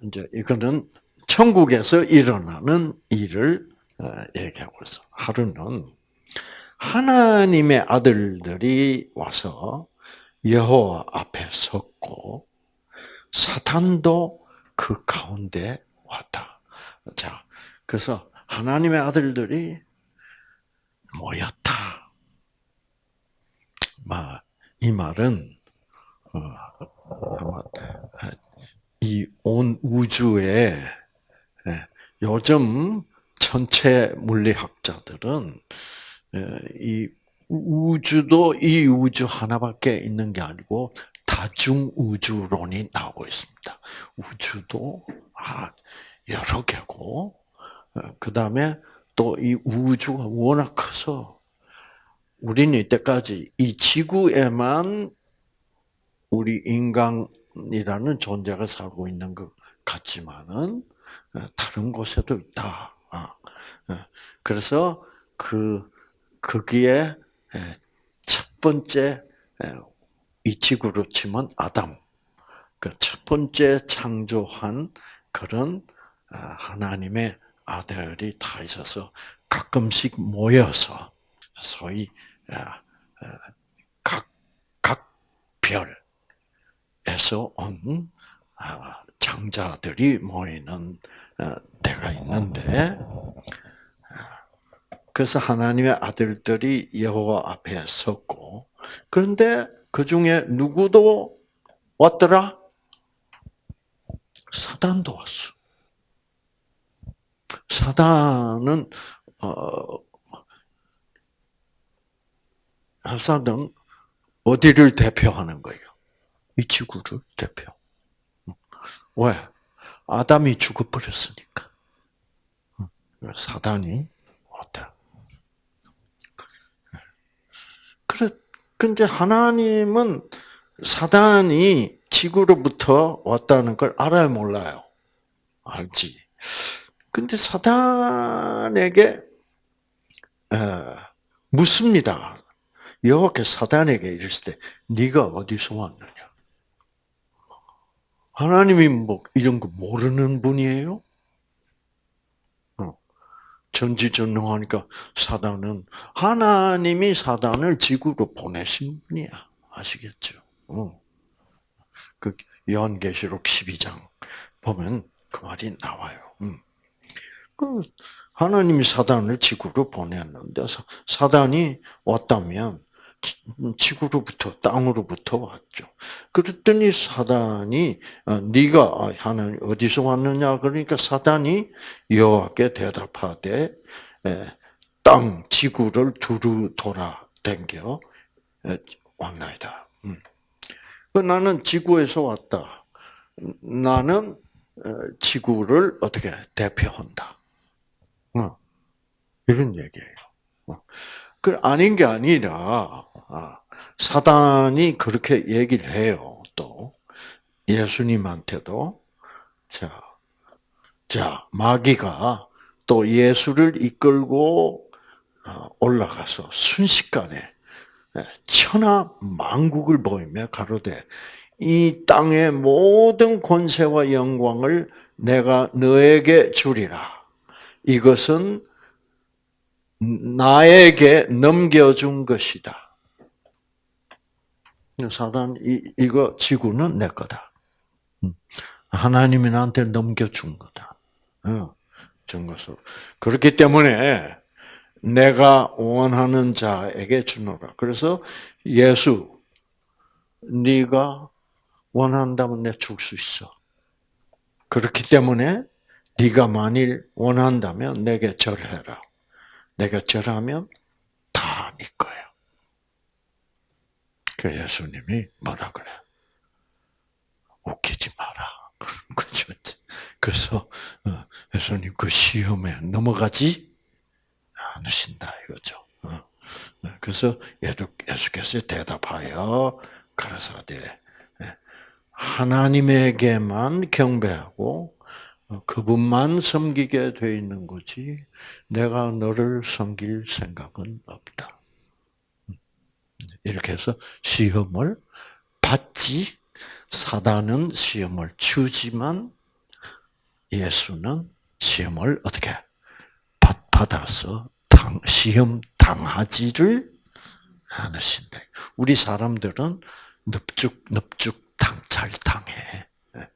이제 이거는 천국에서 일어나는 일을 어, 얘기하고 있어. 하루는 하나님의 아들들이 와서 여호와 앞에 섰고 사탄도 그 가운데 왔다. 자, 그래서 하나님의 아들들이 모였다. 이 말은 어, 아마 이 온 우주에 예, 요즘 천체 물리학자들은 예, 이 우주도 이 우주 하나밖에 있는 게 아니고 다중 우주론이 나오고 있습니다. 우주도 아 여러 개고 그 다음에 또 이 우주가 워낙 커서 우리는 이때까지 이 지구에만 우리 인간 이라는 존재가 살고 있는 것 같지만은 다른 곳에도 있다. 아, 그래서 그 거기에 첫 번째 이 지구로 치면 아담, 그 첫 번째 창조한 그런 아, 하나님의 아들이 다 있어서 가끔씩 모여서 소위 각각 별 에서 온 아, 장자들이 모이는 때가 있는데 그래서 하나님의 아들들이 여호와 앞에 섰고 그런데 그 중에 누구도 왔더라? 사단도 왔어. 사단은 어 사단은 어디를 대표하는 거예요? 이 지구를 대표. 왜? 아담이 죽어버렸으니까. 사단이 왔다. 그래, 근데 하나님은 사단이 지구로부터 왔다는 걸 알아요, 몰라요? 알지. 근데 사단에게 에, 묻습니다. 여호와께 사단에게 이랬을 때 네가 어디서 왔느냐? 하나님이 뭐 이런 거 모르는 분이에요? 전지전능하니까 사단은 하나님이 사단을 지구로 보내신 분이야. 아시겠죠? 어. 그 요한계시록 12장 보면 그 말이 나와요. 음. 그 하나님이 사단을 지구로 보냈는데 사단이 왔다면 지구로부터 땅으로부터 왔죠. 그랬더니 사단이 어, 네가 아, 하나님 어디서 왔느냐 그러니까 사단이 여호와께 대답하되 땅 지구를 두루 돌아 댕겨 왔나이다. 음. 그 나는 지구에서 왔다. 나는 어, 지구를 어떻게 대표한다. 어. 이런 얘기예요. 그 아닌 게 아니라 아, 사단이 그렇게 얘기를 해요. 또 예수님한테도 자, 자 마귀가 또 예수를 이끌고 어, 올라가서 순식간에 예, 천하 만국을 보이며 가로되 이 땅의 모든 권세와 영광을 내가 너에게 주리라. 이것은 나에게 넘겨준 것이다. 사단 이 이거 지구는 내 거다. 음. 하나님이 나한테 넘겨준 거다. 어, 준 것으로 그렇기 때문에 내가 원하는 자에게 주노라. 그래서 예수, 네가 원한다면 내 줄 수 있어. 그렇기 때문에 네가 만일 원한다면 내게 절해라. 내가 절하면 다 네 거예요. 그 예수님이 뭐라 그래? 웃기지 마라. 그런 거죠. 그래서 어, 예수님 그 시험에 넘어가지 않으신다 이거죠. 어. 그래서 예수께서 대답하여 가라사대 예. 하나님에게만 경배하고 어, 그분만 섬기게 돼 있는 거지. 내가 너를 섬길 생각은 없다. 이렇게 해서 시험을 받지 사단은 시험을 주지만 예수는 시험을 어떻게 받아서 당, 시험 당하지를 않으신다. 우리 사람들은 넙죽 넙죽 당, 잘 당해. 예.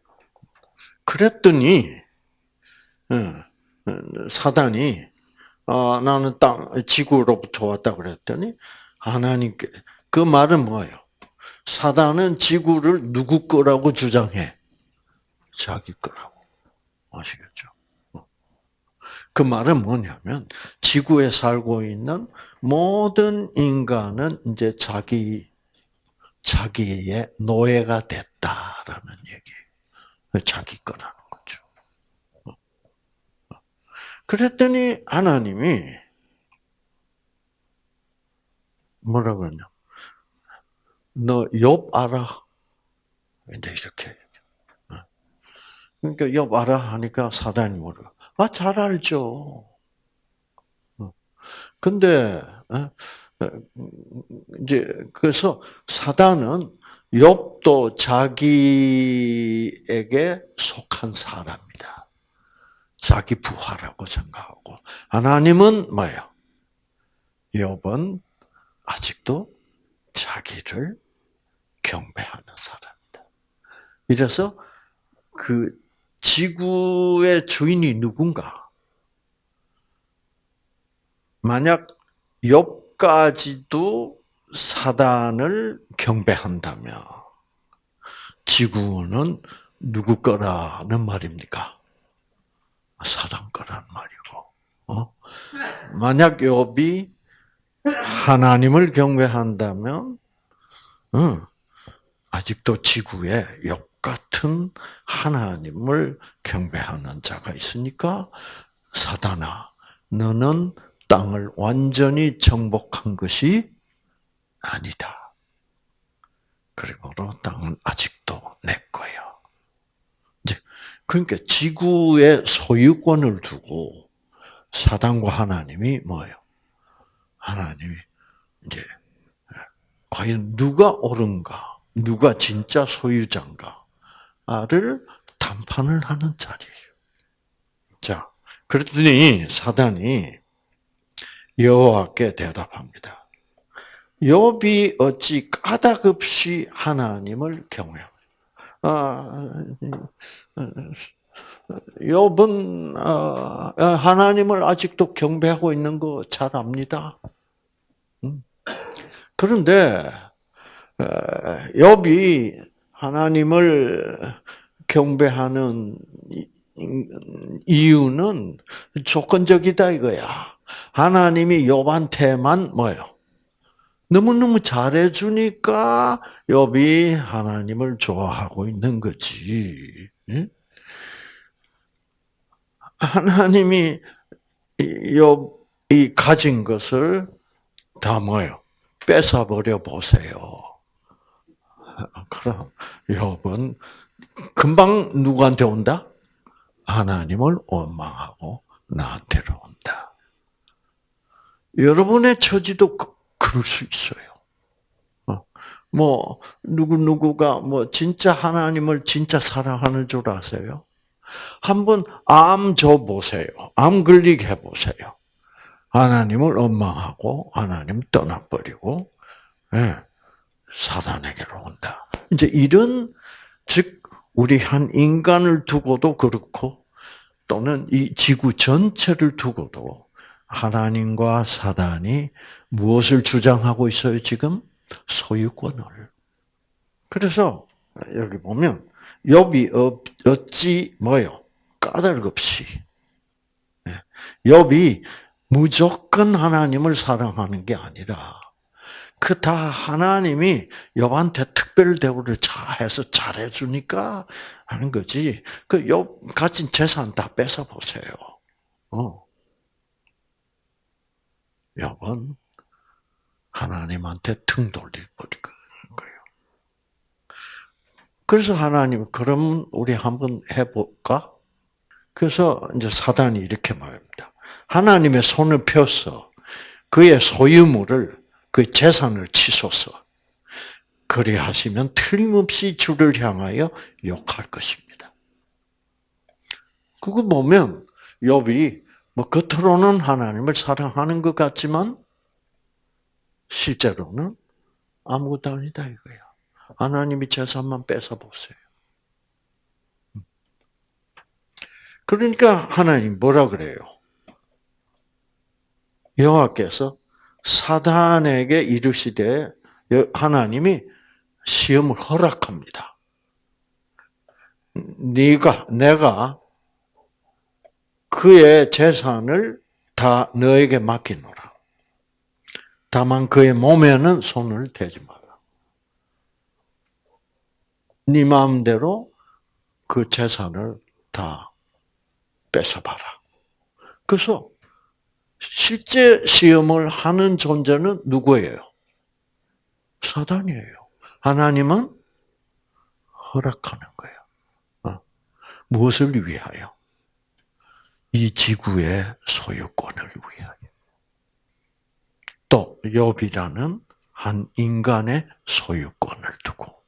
그랬더니 사단이 어, 나는 땅 지구로부터 왔다 그랬더니 하나님께 그 말은 뭐예요? 사단은 지구를 누구 거라고 주장해? 자기 거라고. 아시겠죠? 어. 그 말은 뭐냐면 지구에 살고 있는 모든 인간은 이제 자기 자기의 노예가 됐다라는 얘기. 자기 거라는 거죠. 어. 그랬더니 하나님이 뭐라 그러냐? 너 욥 알아? 이제 이렇게. 어. 그러니까 욥 알아 하니까 사단이 뭐라? 아, 잘 알죠. 어. 근데 어, 이제 그래서 사단은 욥도 자기에게 속한 사람이다. 자기 부하라고 생각하고 하나님은 뭐예요? 욥은 아직도 자기를 경배하는 사람이다. 이래서 그 지구의 주인이 누군가? 만약 욥까지도 사단을 경배한다면 지구는 누구 거라는 말입니까? 사단 거란 말이고. 어? 만약 욥이 하나님을 경배한다면, 응, 아직도 지구에 역 같은 하나님을 경배하는 자가 있으니까 사단아, 너는 땅을 완전히 정복한 것이 아니다. 그리고로 땅은 아직도 내 거야. 이제 그러니까 지구의 소유권을 두고 사단과 하나님이 뭐예요? 하나님이 이제 과연 누가 옳은가, 누가 진짜 소유자인가를 담판을 하는 자리예요. 자, 그랬더니 사단이 여호와께 대답합니다. 욥이 어찌 까닭없이 하나님을 경외합니까? 아, 욥은 어, 하나님을 아직도 경배하고 있는 거 잘 압니다. 음. 그런데 욥이 하나님을 경배하는 이유는 조건적이다 이거야. 하나님이 욥한테만 뭐요? 너무너무 잘해 주니까 욥이 하나님을 좋아하고 있는 거지. 하나님이 욥이 가진 것을 다 뭐요? 뺏어버려 보세요. 그럼 욥은 금방 누구한테 온다? 하나님을 원망하고 나한테로 온다. 여러분의 처지도 그, 그럴 수 있어요. 어, 뭐 누구 누구가 뭐 진짜 하나님을 진짜 사랑하는 줄 아세요? 한번 암 줘 보세요. 암 걸리게 해 보세요. 하나님을 원망하고 하나님 떠나버리고 네, 사단에게로 온다. 이제 이런 즉 우리 한 인간을 두고도 그렇고 또는 이 지구 전체를 두고도 하나님과 사단이 무엇을 주장하고 있어요, 지금? 소유권을. 그래서 여기 보면 욥이 어찌 뭐요? 까닭 없이 욥이 무조건 하나님을 사랑하는 게 아니라 그 다 하나님이 욥한테 특별 대우를 잘해서 잘해 주니까 하는 거지. 그욥 가진 재산 다 뺏어 보세요. 어. 욥은 하나님한테 등 돌릴 거예요. 그래서 하나님, 그럼 우리 한번 해볼까? 그래서 이제 사단이 이렇게 말합니다. 하나님의 손을 펴서 그의 소유물을, 그 재산을 치소서. 그리 하시면 틀림없이 주를 향하여 욕할 것입니다. 그거 보면 욥이 뭐 겉으로는 하나님을 사랑하는 것 같지만 실제로는 아무것도 아니다 이거야. 하나님이 재산만 뺏어 보세요. 그러니까 하나님 뭐라 그래요? 여호와께서 사단에게 이르시되 하나님이 시험을 허락합니다. 네가 내가 그의 재산을 다 너에게 맡기노라. 다만 그의 몸에는 손을 대지 마라. 네 마음대로 그 재산을 다 뺏어봐라. 그래서 실제 시험을 하는 존재는 누구예요? 사단이에요. 하나님은 허락하는 거예요. 어? 무엇을 위하여? 이 지구의 소유권을 위하여. 또 욥이라는 한 인간의 소유권을 두고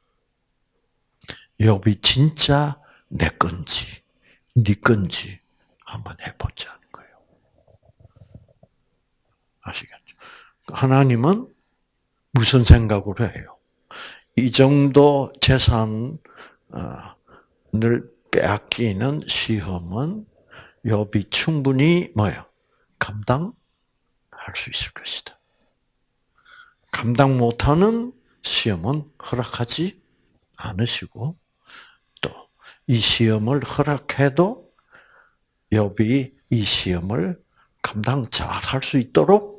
욥이 진짜 내 건지 네 건지 한번 거예요. 아시겠죠? 하나님은 무슨 생각으로 해요? 이 정도 재산을 빼앗기는 시험은 욥이 충분히 뭐야 감당할 수 있을 것이다. 감당 못하는 시험은 허락하지 않으시고 또 이 시험을 허락해도 욥이 이 시험을 감당 잘 할 수 있도록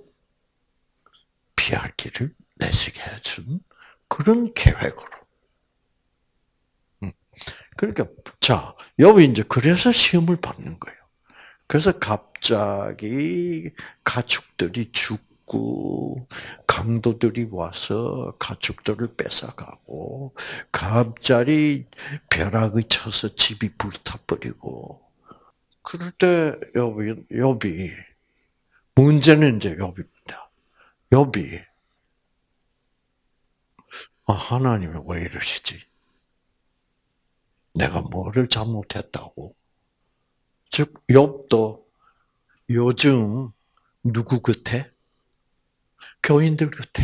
피할 길을 내시게 해준 그런 계획으로. 음. 그러니까 자, 욥이 이제 그래서 시험을 받는 거예요. 그래서 갑자기 가축들이 죽고 강도들이 와서 가축들을 뺏어가고 갑자기 벼락이 쳐서 집이 불타버리고 그럴 때 욥이, 욥이 문제는 이제 욥입니다. 욥이 아, 하나님이 왜 이러시지? 내가 뭐를 잘못했다고? 즉 욥도 요즘 누구 곁에? 교인들 곁에.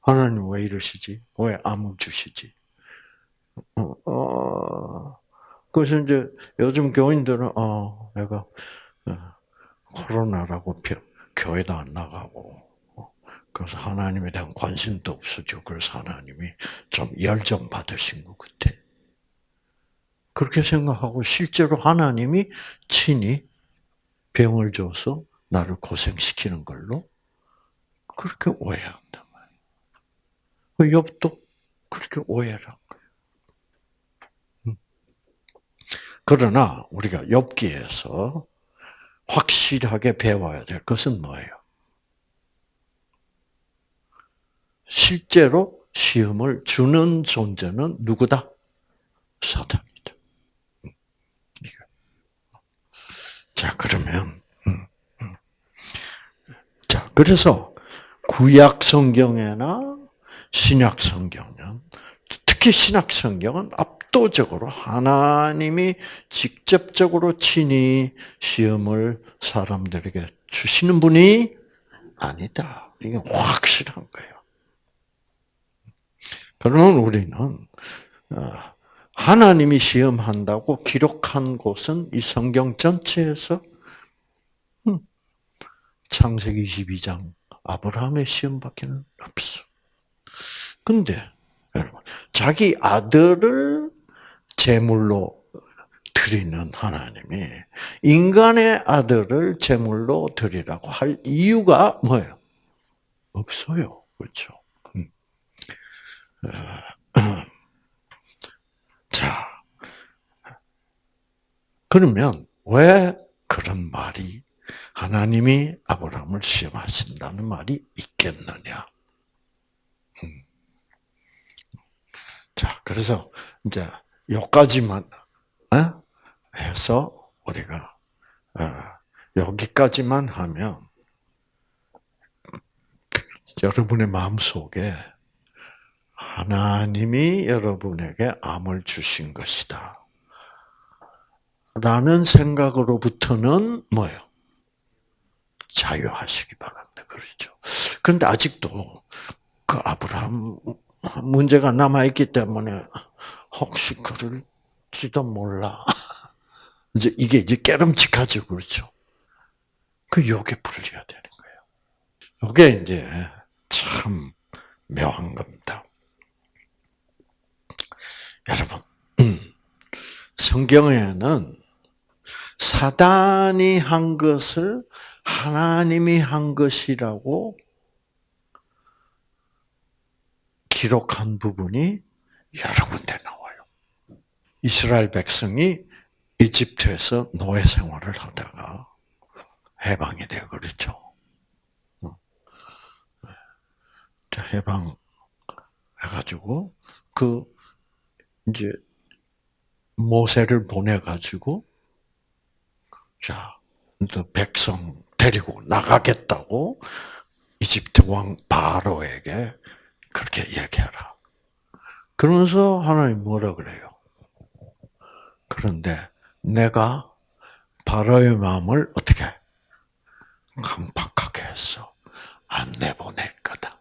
하나님 왜 이러시지? 왜 암을 주시지? 어, 어, 그래서 이제 요즘 교인들은 어, 내가 어, 코로나라고 교회도 안 나가고 어, 그래서 하나님에 대한 관심도 없어지고 그래서 하나님이 좀 열정 받으신 것 같아. 그렇게 생각하고 실제로 하나님이 친히 병을 줘서 나를 고생시키는 걸로 그렇게 오해한단 말이에요. 욥도 그렇게 오해를 한 거예요. 음. 그러나 우리가 엽기에서 확실하게 배워야 될 것은 뭐예요? 실제로 시험을 주는 존재는 누구다? 사단. 자, 그러면, 음, 음. 자, 그래서 구약 성경에나 신약 성경은, 특히 신약 성경은 압도적으로 하나님이 직접적으로 친히 시험을 사람들에게 주시는 분이 아니다. 이게 확실한 거예요. 그러면 우리는, 어, 하나님이 시험한다고 기록한 곳은 이 성경 전체에서 음, 창세기 22장 아브라함의 시험밖에는 없어. 근데 여러분 자기 아들을 제물로 드리는 하나님이 인간의 아들을 제물로 드리라고 할 이유가 뭐예요? 없어요. 그렇죠? 음. 어, 자, 그러면 왜 그런 말이 하나님이 아브라함을 시험하신다는 말이 있겠느냐? 음. 자, 그래서 이제 여기까지만 어? 해서 우리가 어, 여기까지만 하면 여러분의 마음 속에 하나님이 여러분에게 암을 주신 것이다. 라는 생각으로부터는 뭐예요? 자유하시기 바랍니다. 그렇죠. 그런데 아직도 그 아브라함 문제가 남아있기 때문에 혹시 그럴지도 몰라. 이제 이게 이제 깨름직하죠. 그렇죠. 그 욕에 풀려야 되는 거예요. 이게 이제 참 묘한 겁니다. 여러분, 성경에는 사단이 한 것을 하나님이 한 것이라고 기록한 부분이 여러 군데 나와요. 이스라엘 백성이 이집트에서 노예 생활을 하다가 해방이 되어 그렇죠. 해방 해가지고 그 이제 모세를 보내가지고 자 백성 데리고 나가겠다고 이집트 왕 바로에게 그렇게 얘기하라. 그러면서 하나님 뭐라 그래요? 그런데 내가 바로의 마음을 어떻게 강팍하게 해서 안 내보낼 거다.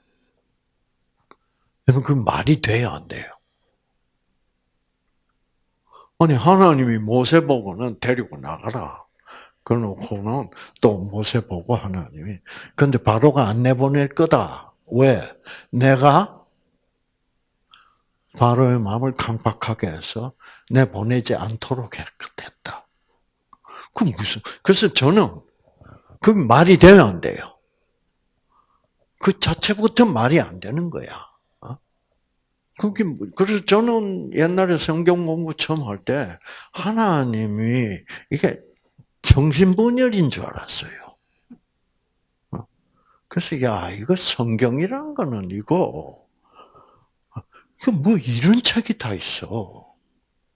여러분 그 말이 돼야 안 돼요? 아니 하나님이 모세 보고는 데리고 나가라. 그놓고는 또 모세 보고 하나님이 근데 바로가 안 내보낼 거다. 왜? 내가 바로의 마음을 강박하게 해서 내 보내지 않도록 했다. 그 무슨? 그래서 저는 그 말이 돼야 안 돼요. 그 자체부터 말이 안 되는 거야. 어? 그게 뭐, 그래서 저는 옛날에 성경 공부 처음 할 때 하나님이 이게 정신분열인 줄 알았어요. 어? 그래서 야 이거 성경이란 거는 이거 그 뭐 이런 책이 다 있어.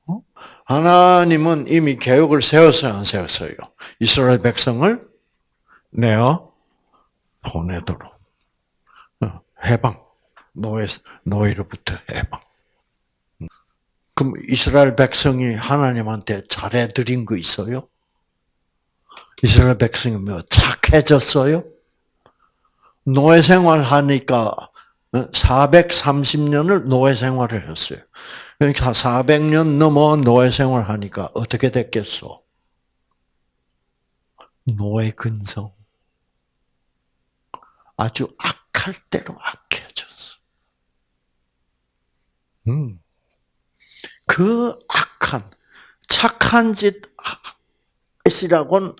어? 하나님은 이미 계획을 세웠어요, 안 세웠어요? 이스라엘 백성을 내어 보내도록 어, 해방 노예 노예로부터 해방. 그럼 이스라엘 백성이 하나님한테 잘해드린 거 있어요? 이스라엘 백성이 뭐 착해졌어요? 노예 생활하니까 430년을 노예 생활을 했어요. 그러니까 400년 넘어 노예 생활하니까 어떻게 됐겠어? 노예 근성. 아주 악할 대로 악해졌어. 음. 그 악한, 착한 짓이라고는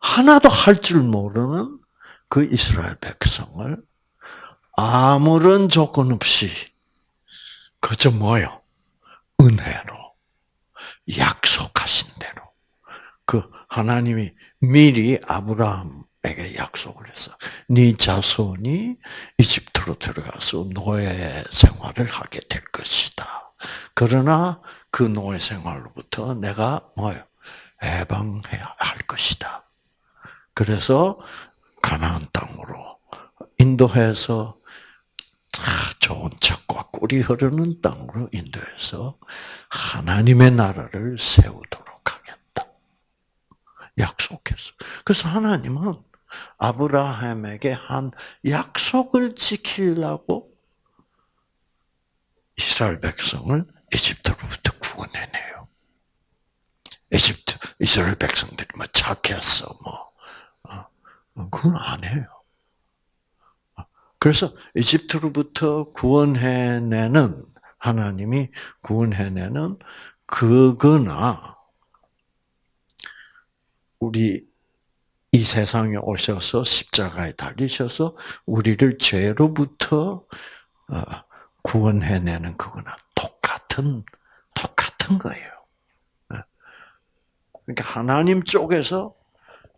하나도 할 줄 모르는 그 이스라엘 백성을 아무런 조건 없이 그저 뭐요? 은혜로 약속하신 대로 그 하나님이 미리 아브라함에게 약속을 해서 네 자손이 이집트로 들어가서 노예 생활을 하게 될 것이다. 그러나 그 노예 생활로부터 내가 뭐요? 해방해야 할 것이다. 그래서 가나안 땅으로 인도해서 좋은 척과 꿀이 흐르는 땅으로 인도해서 하나님의 나라를 세우도록 하겠다. 약속했어. 그래서 하나님은 아브라함에게 한 약속을 지키려고 이스라엘 백성을 이집트로부터 구원해내요. 이집트, 이스라엘 백성들이 뭐 착했어, 뭐. 어, 그건 안 해요. 그래서 이집트로부터 구원해내는 하나님이 구원해내는 그거나 우리 이 세상에 오셔서 십자가에 달리셔서 우리를 죄로부터 어, 구원해내는 그거나 똑같은 똑같은 거예요. 예. 그러니까 하나님 쪽에서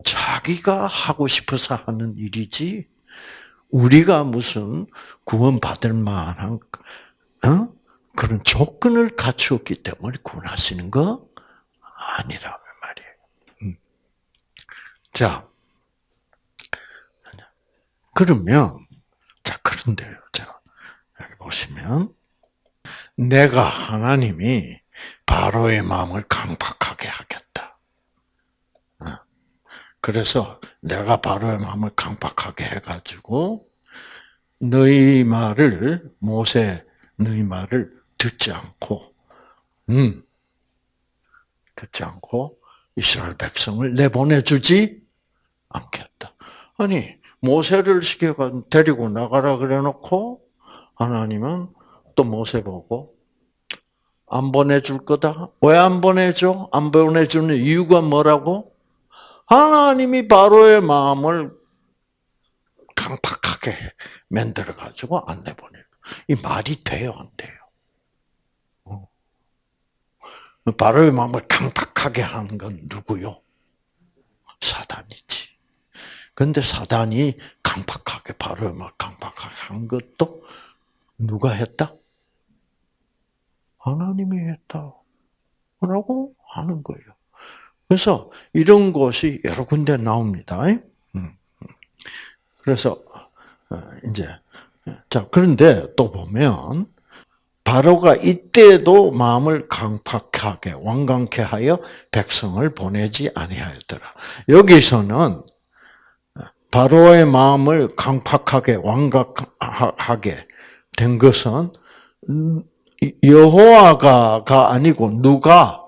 자기가 하고 싶어서 하는 일이지 우리가 무슨 구원받을 만한 어? 그런 조건을 갖추었기 때문에 구원하시는 거 아니라면 말이에요. 음. 자, 그러면 자 그런데요. 자 여기 보시면 내가 하나님이 바로의 마음을 강팍하게 하겠다. 어. 그래서 내가 바로의 마음을 강팍하게 해가지고 너희 말을 모세 너희 말을 듣지 않고 음 듣지 않고 이스라엘 백성을 내보내주지 않겠다. 아니 모세를 시켜가 데리고 나가라 그래놓고 하나님은 또 모세 보고 안 보내줄 거다. 왜 안 보내줘? 안 보내주는 이유가 뭐라고? 하나님이 바로의 마음을 강팍하게 만들어 가지고 안 내보내. 이 말이 돼요, 안 돼요? 어. 바로의 마음을 강팍하게 한건 누구요? 사단이지. 근데 사단이 강팍하게 바로의 마음을 강팍하게 한 것도 누가 했다? 하나님이 했다. 라고 하는 거예요. 그래서 이런 것이 여러 군데 나옵니다. 음. 그래서 어, 이제 자 그런데 또 보면 바로가 이때도 마음을 강팍하게 완강케 하여 백성을 보내지 아니하였더라. 여기서는 바로의 마음을 강팍하게 완강하게 된 것은 여호와가가 아니고 누가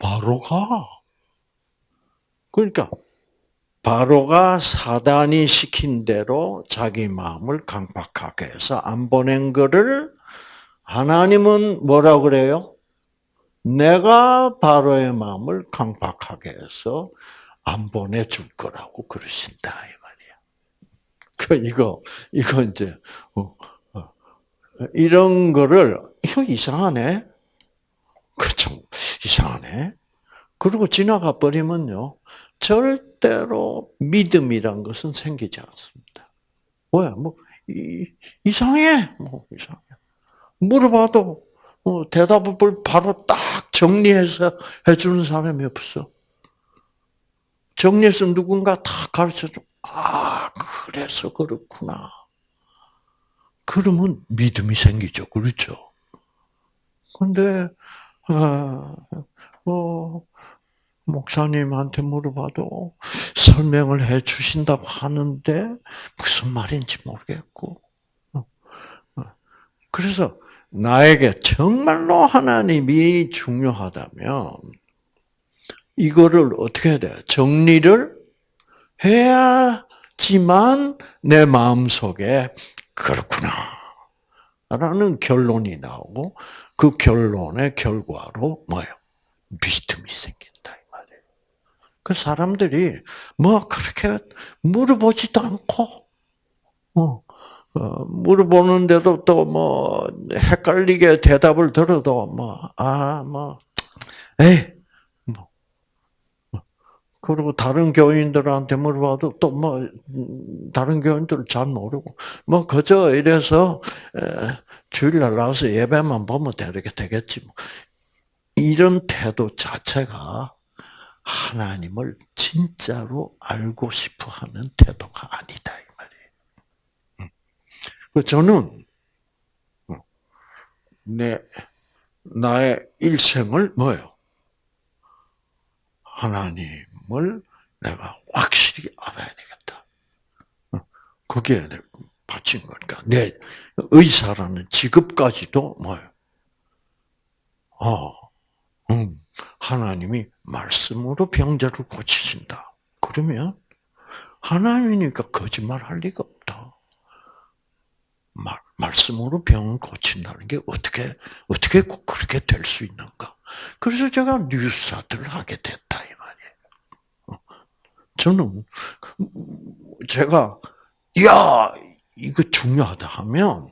바로가 그러니까 바로가 사단이 시킨 대로 자기 마음을 강박하게 해서 안 보낸 거를 하나님은 뭐라 그래요? 내가 바로의 마음을 강박하게 해서 안 보내줄 거라고 그러신다 이 말이야. 그 이거 이거 이제 어, 어, 이런 거를 이거 이상하네. 그참 이상하네. 그리고 지나가 버리면요 절대로 믿음이란 것은 생기지 않습니다. 왜? 뭐 이, 상해 뭐 이상해. 물어봐도 어, 대답을 바로 딱 정리해서 해주는 사람이 없어. 정리해서 누군가 다 가르쳐줘. 아, 그래서 그렇구나. 그러면 믿음이 생기죠. 그렇죠? 근데, 아, 뭐, 목사님한테 물어봐도 설명을 해 주신다고 하는데 무슨 말인지 모르겠고. 어, 어. 그래서 나에게 정말로 하나님이 중요하다면 이거를 어떻게 해야 돼? 정리를 해야지만 내 마음 속에 그렇구나. 라는 결론이 나오고 그 결론의 결과로 뭐예요? 믿음이 생긴다 이 말이에요. 그 사람들이 뭐 그렇게 물어보지도 않고 어, 어, 물어보는데도 또 뭐 헷갈리게 대답을 들어도 뭐아뭐 아, 뭐, 에이 뭐 그리고 다른 교인들한테 물어봐도 또 뭐 다른 교인들 잘 모르고 뭐 그저 이래서 주일날 나와서 예배만 보면 되게 되겠지 뭐. 이런 태도 자체가 하나님을 진짜로 알고 싶어 하는 태도가 아니다, 이 말이에요. 그 저는, 내, 나의 일생을 뭐예요? 하나님을 내가 확실히 알아야 되겠다. 그게 바친 거니까. 내 의사라는 직업까지도 뭐예요? 어, 음, 하나님이 말씀으로 병자를 고치신다. 그러면 하나님이니까 거짓말 할 리가 없다. 말, 말씀으로 병을 고친다는 게 어떻게, 어떻게 그렇게 될 수 있는가. 그래서 제가 뉴스타트를 하게 됐다, 이 말이에요. 어, 저는, 제가, 야 이거 중요하다 하면,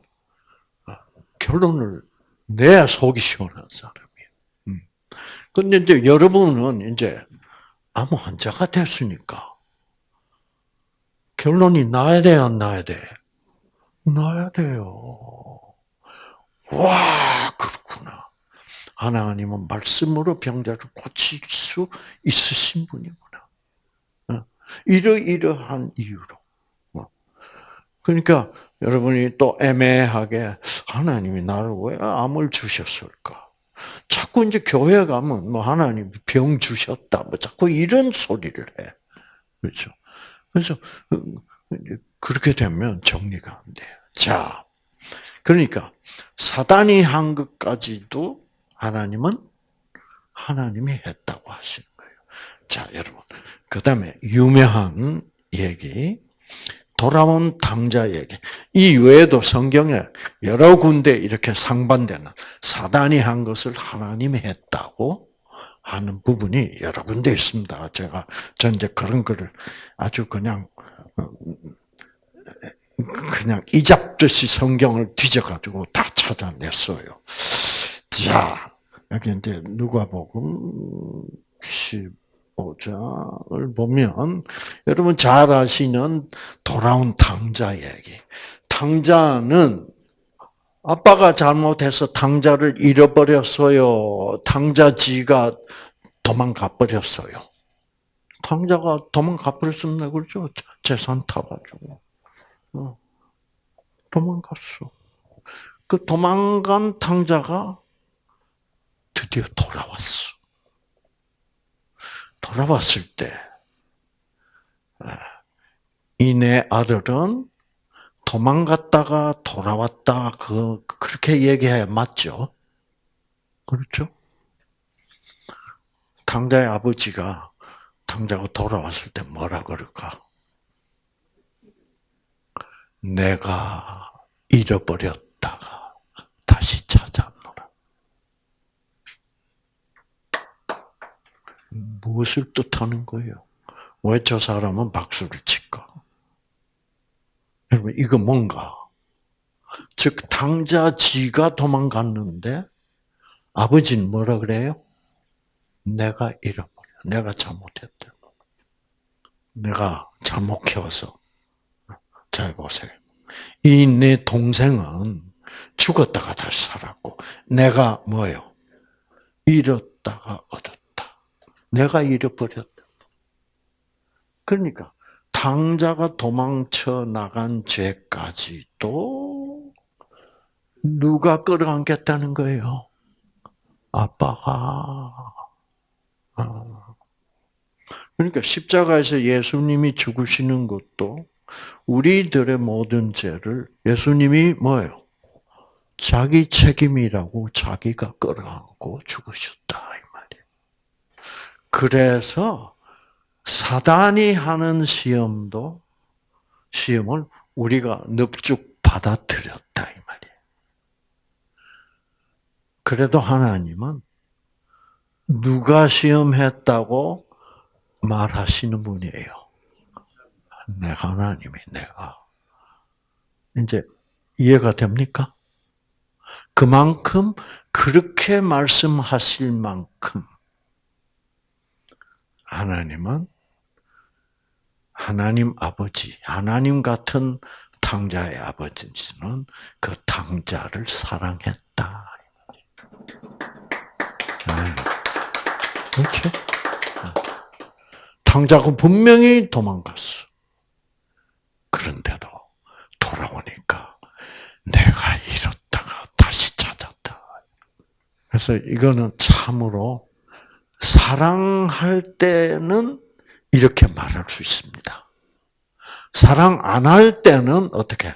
어, 결론을 내야 속이 시원한 사람. 근데 이제 여러분은 이제 암 환자가 됐으니까 결론이 나야 돼, 안 나야 돼? 나야 돼요. 와, 그렇구나. 하나님은 말씀으로 병자를 고칠 수 있으신 분이구나. 어, 이러이러한 이유로. 어. 그러니까 여러분이 또 애매하게 하나님이 나를 왜 암을 주셨을까? 자꾸 이제 교회 가면 뭐 하나님 병 주셨다 뭐 자꾸 이런 소리를 해. 그렇죠? 그래서 어, 그렇게 되면 정리가 안 돼요. 자, 그러니까 사단이 한 것까지도 하나님은 하나님이 했다고 하시는 거예요. 자, 여러분. 그 다음에 유명한 얘기. 돌아온 당자 얘기. 이 외에도 성경에 여러 군데 이렇게 상반되는 사단이 한 것을 하나님이 했다고 하는 부분이 여러 군데 있습니다. 제가 전제 그런 거를 아주 그냥 어, 그냥 이잡듯이 성경을 뒤져가지고 다 찾아냈어요. 자, 여기 이제 누가복음 15장을 보면 여러분 잘 아시는 돌아온 당자 얘기. 당자는 아빠가 잘못해서 당자를 잃어버렸어요. 당자지가 도망가 버렸어요. 당자가 도망가 버렸습니다. 그렇죠? 재산 타가지고. 어. 도망갔어. 그 도망간 탕자가 드디어 돌아왔어. 돌아왔을 때, 아, 이내 아들은 도망갔다가 돌아왔다, 그, 그렇게 얘기해 맞죠? 그렇죠? 탕자의 아버지가 탕자가 돌아왔을 때 뭐라 그럴까? 내가 잃어버렸다가 다시 찾아노라. 무엇을 뜻하는 거예요? 왜 저 사람은 박수를 칠까? 여러분, 이거 뭔가? 즉, 당자 지가 도망갔는데, 아버지는 뭐라 그래요? 내가 잃어버려. 내가 잘못했다. 내가 잘못 키워서 잘 보세요. 이 내 동생은 죽었다가 다시 살았고, 내가 뭐요? 잃었다가 얻었다. 내가 잃어버렸다. 그러니까, 당자가 도망쳐 나간 죄까지도 누가 끌어안겠다는 거예요? 아빠가. 아. 그러니까 십자가에서 예수님이 죽으시는 것도 우리들의 모든 죄를 예수님이 뭐예요? 자기 책임이라고 자기가 끌어안고 죽으셨다. 그래서 사단이 하는 시험도 시험을 우리가 넙죽 받아들였다 이 말이에요. 그래도 하나님은 누가 시험했다고 말하시는 분이에요. 내 하나님이 내가 이제 이해가 됩니까? 그만큼 그렇게 말씀하실 만큼 하나님은 하나님 아버지, 하나님 같은 탕자의 아버지는 그 탕자를 사랑했다. 네. 그렇죠? 탕자가 분명히 도망갔어. 그런데도 돌아오니까 내가 잃었다가 다시 찾았다. 그래서 이거는 참으로 사랑할 때는 이렇게 말할 수 있습니다. 사랑 안 할 때는 어떻게?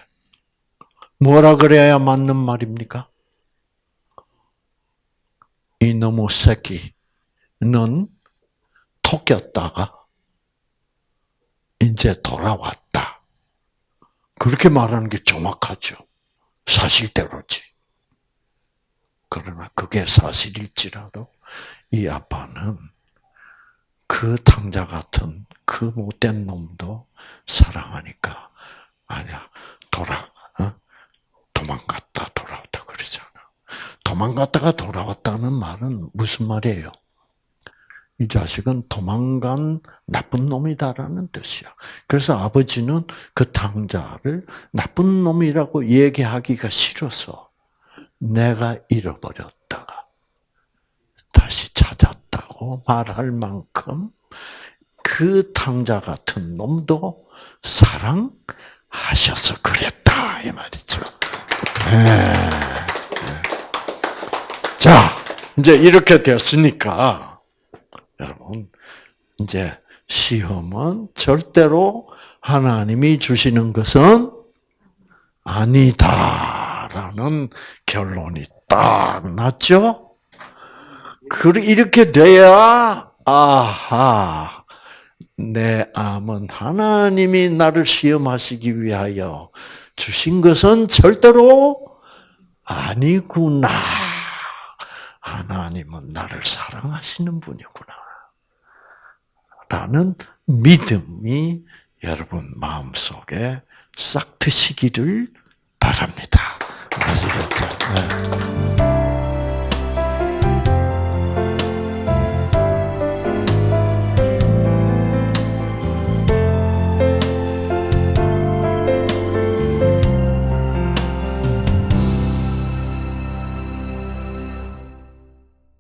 뭐라 그래야 맞는 말입니까? 이놈의 새끼는 토꼈다가 이제 돌아왔다. 그렇게 말하는 게 정확하죠. 사실대로지. 그러나 그게 사실일지라도 이 아빠는 그 탕자 같은 그 못된 놈도 사랑하니까 아니야 돌아 어? 도망갔다 돌아왔다 그러잖아. 도망갔다가 돌아왔다는 말은 무슨 말이에요? 이 자식은 도망간 나쁜 놈이다라는 뜻이야. 그래서 아버지는 그 당자를 나쁜 놈이라고 얘기하기가 싫어서 내가 잃어버렸다가 다시 찾았다고 말할 만큼 그 탕자 같은 놈도 사랑하셔서 그랬다 이 말이죠. 네. 자, 이제 이렇게 됐으니까 여러분 이제 시험은 절대로 하나님이 주시는 것은 아니다라는 결론이 딱 났죠. 그 이렇게 돼야 아하 내 암은 하나님이 나를 시험하시기 위하여 주신 것은 절대로 아니구나. 하나님은 나를 사랑하시는 분이구나. 라는 믿음이 여러분 마음속에 싹 트시기를 바랍니다. 아시겠죠?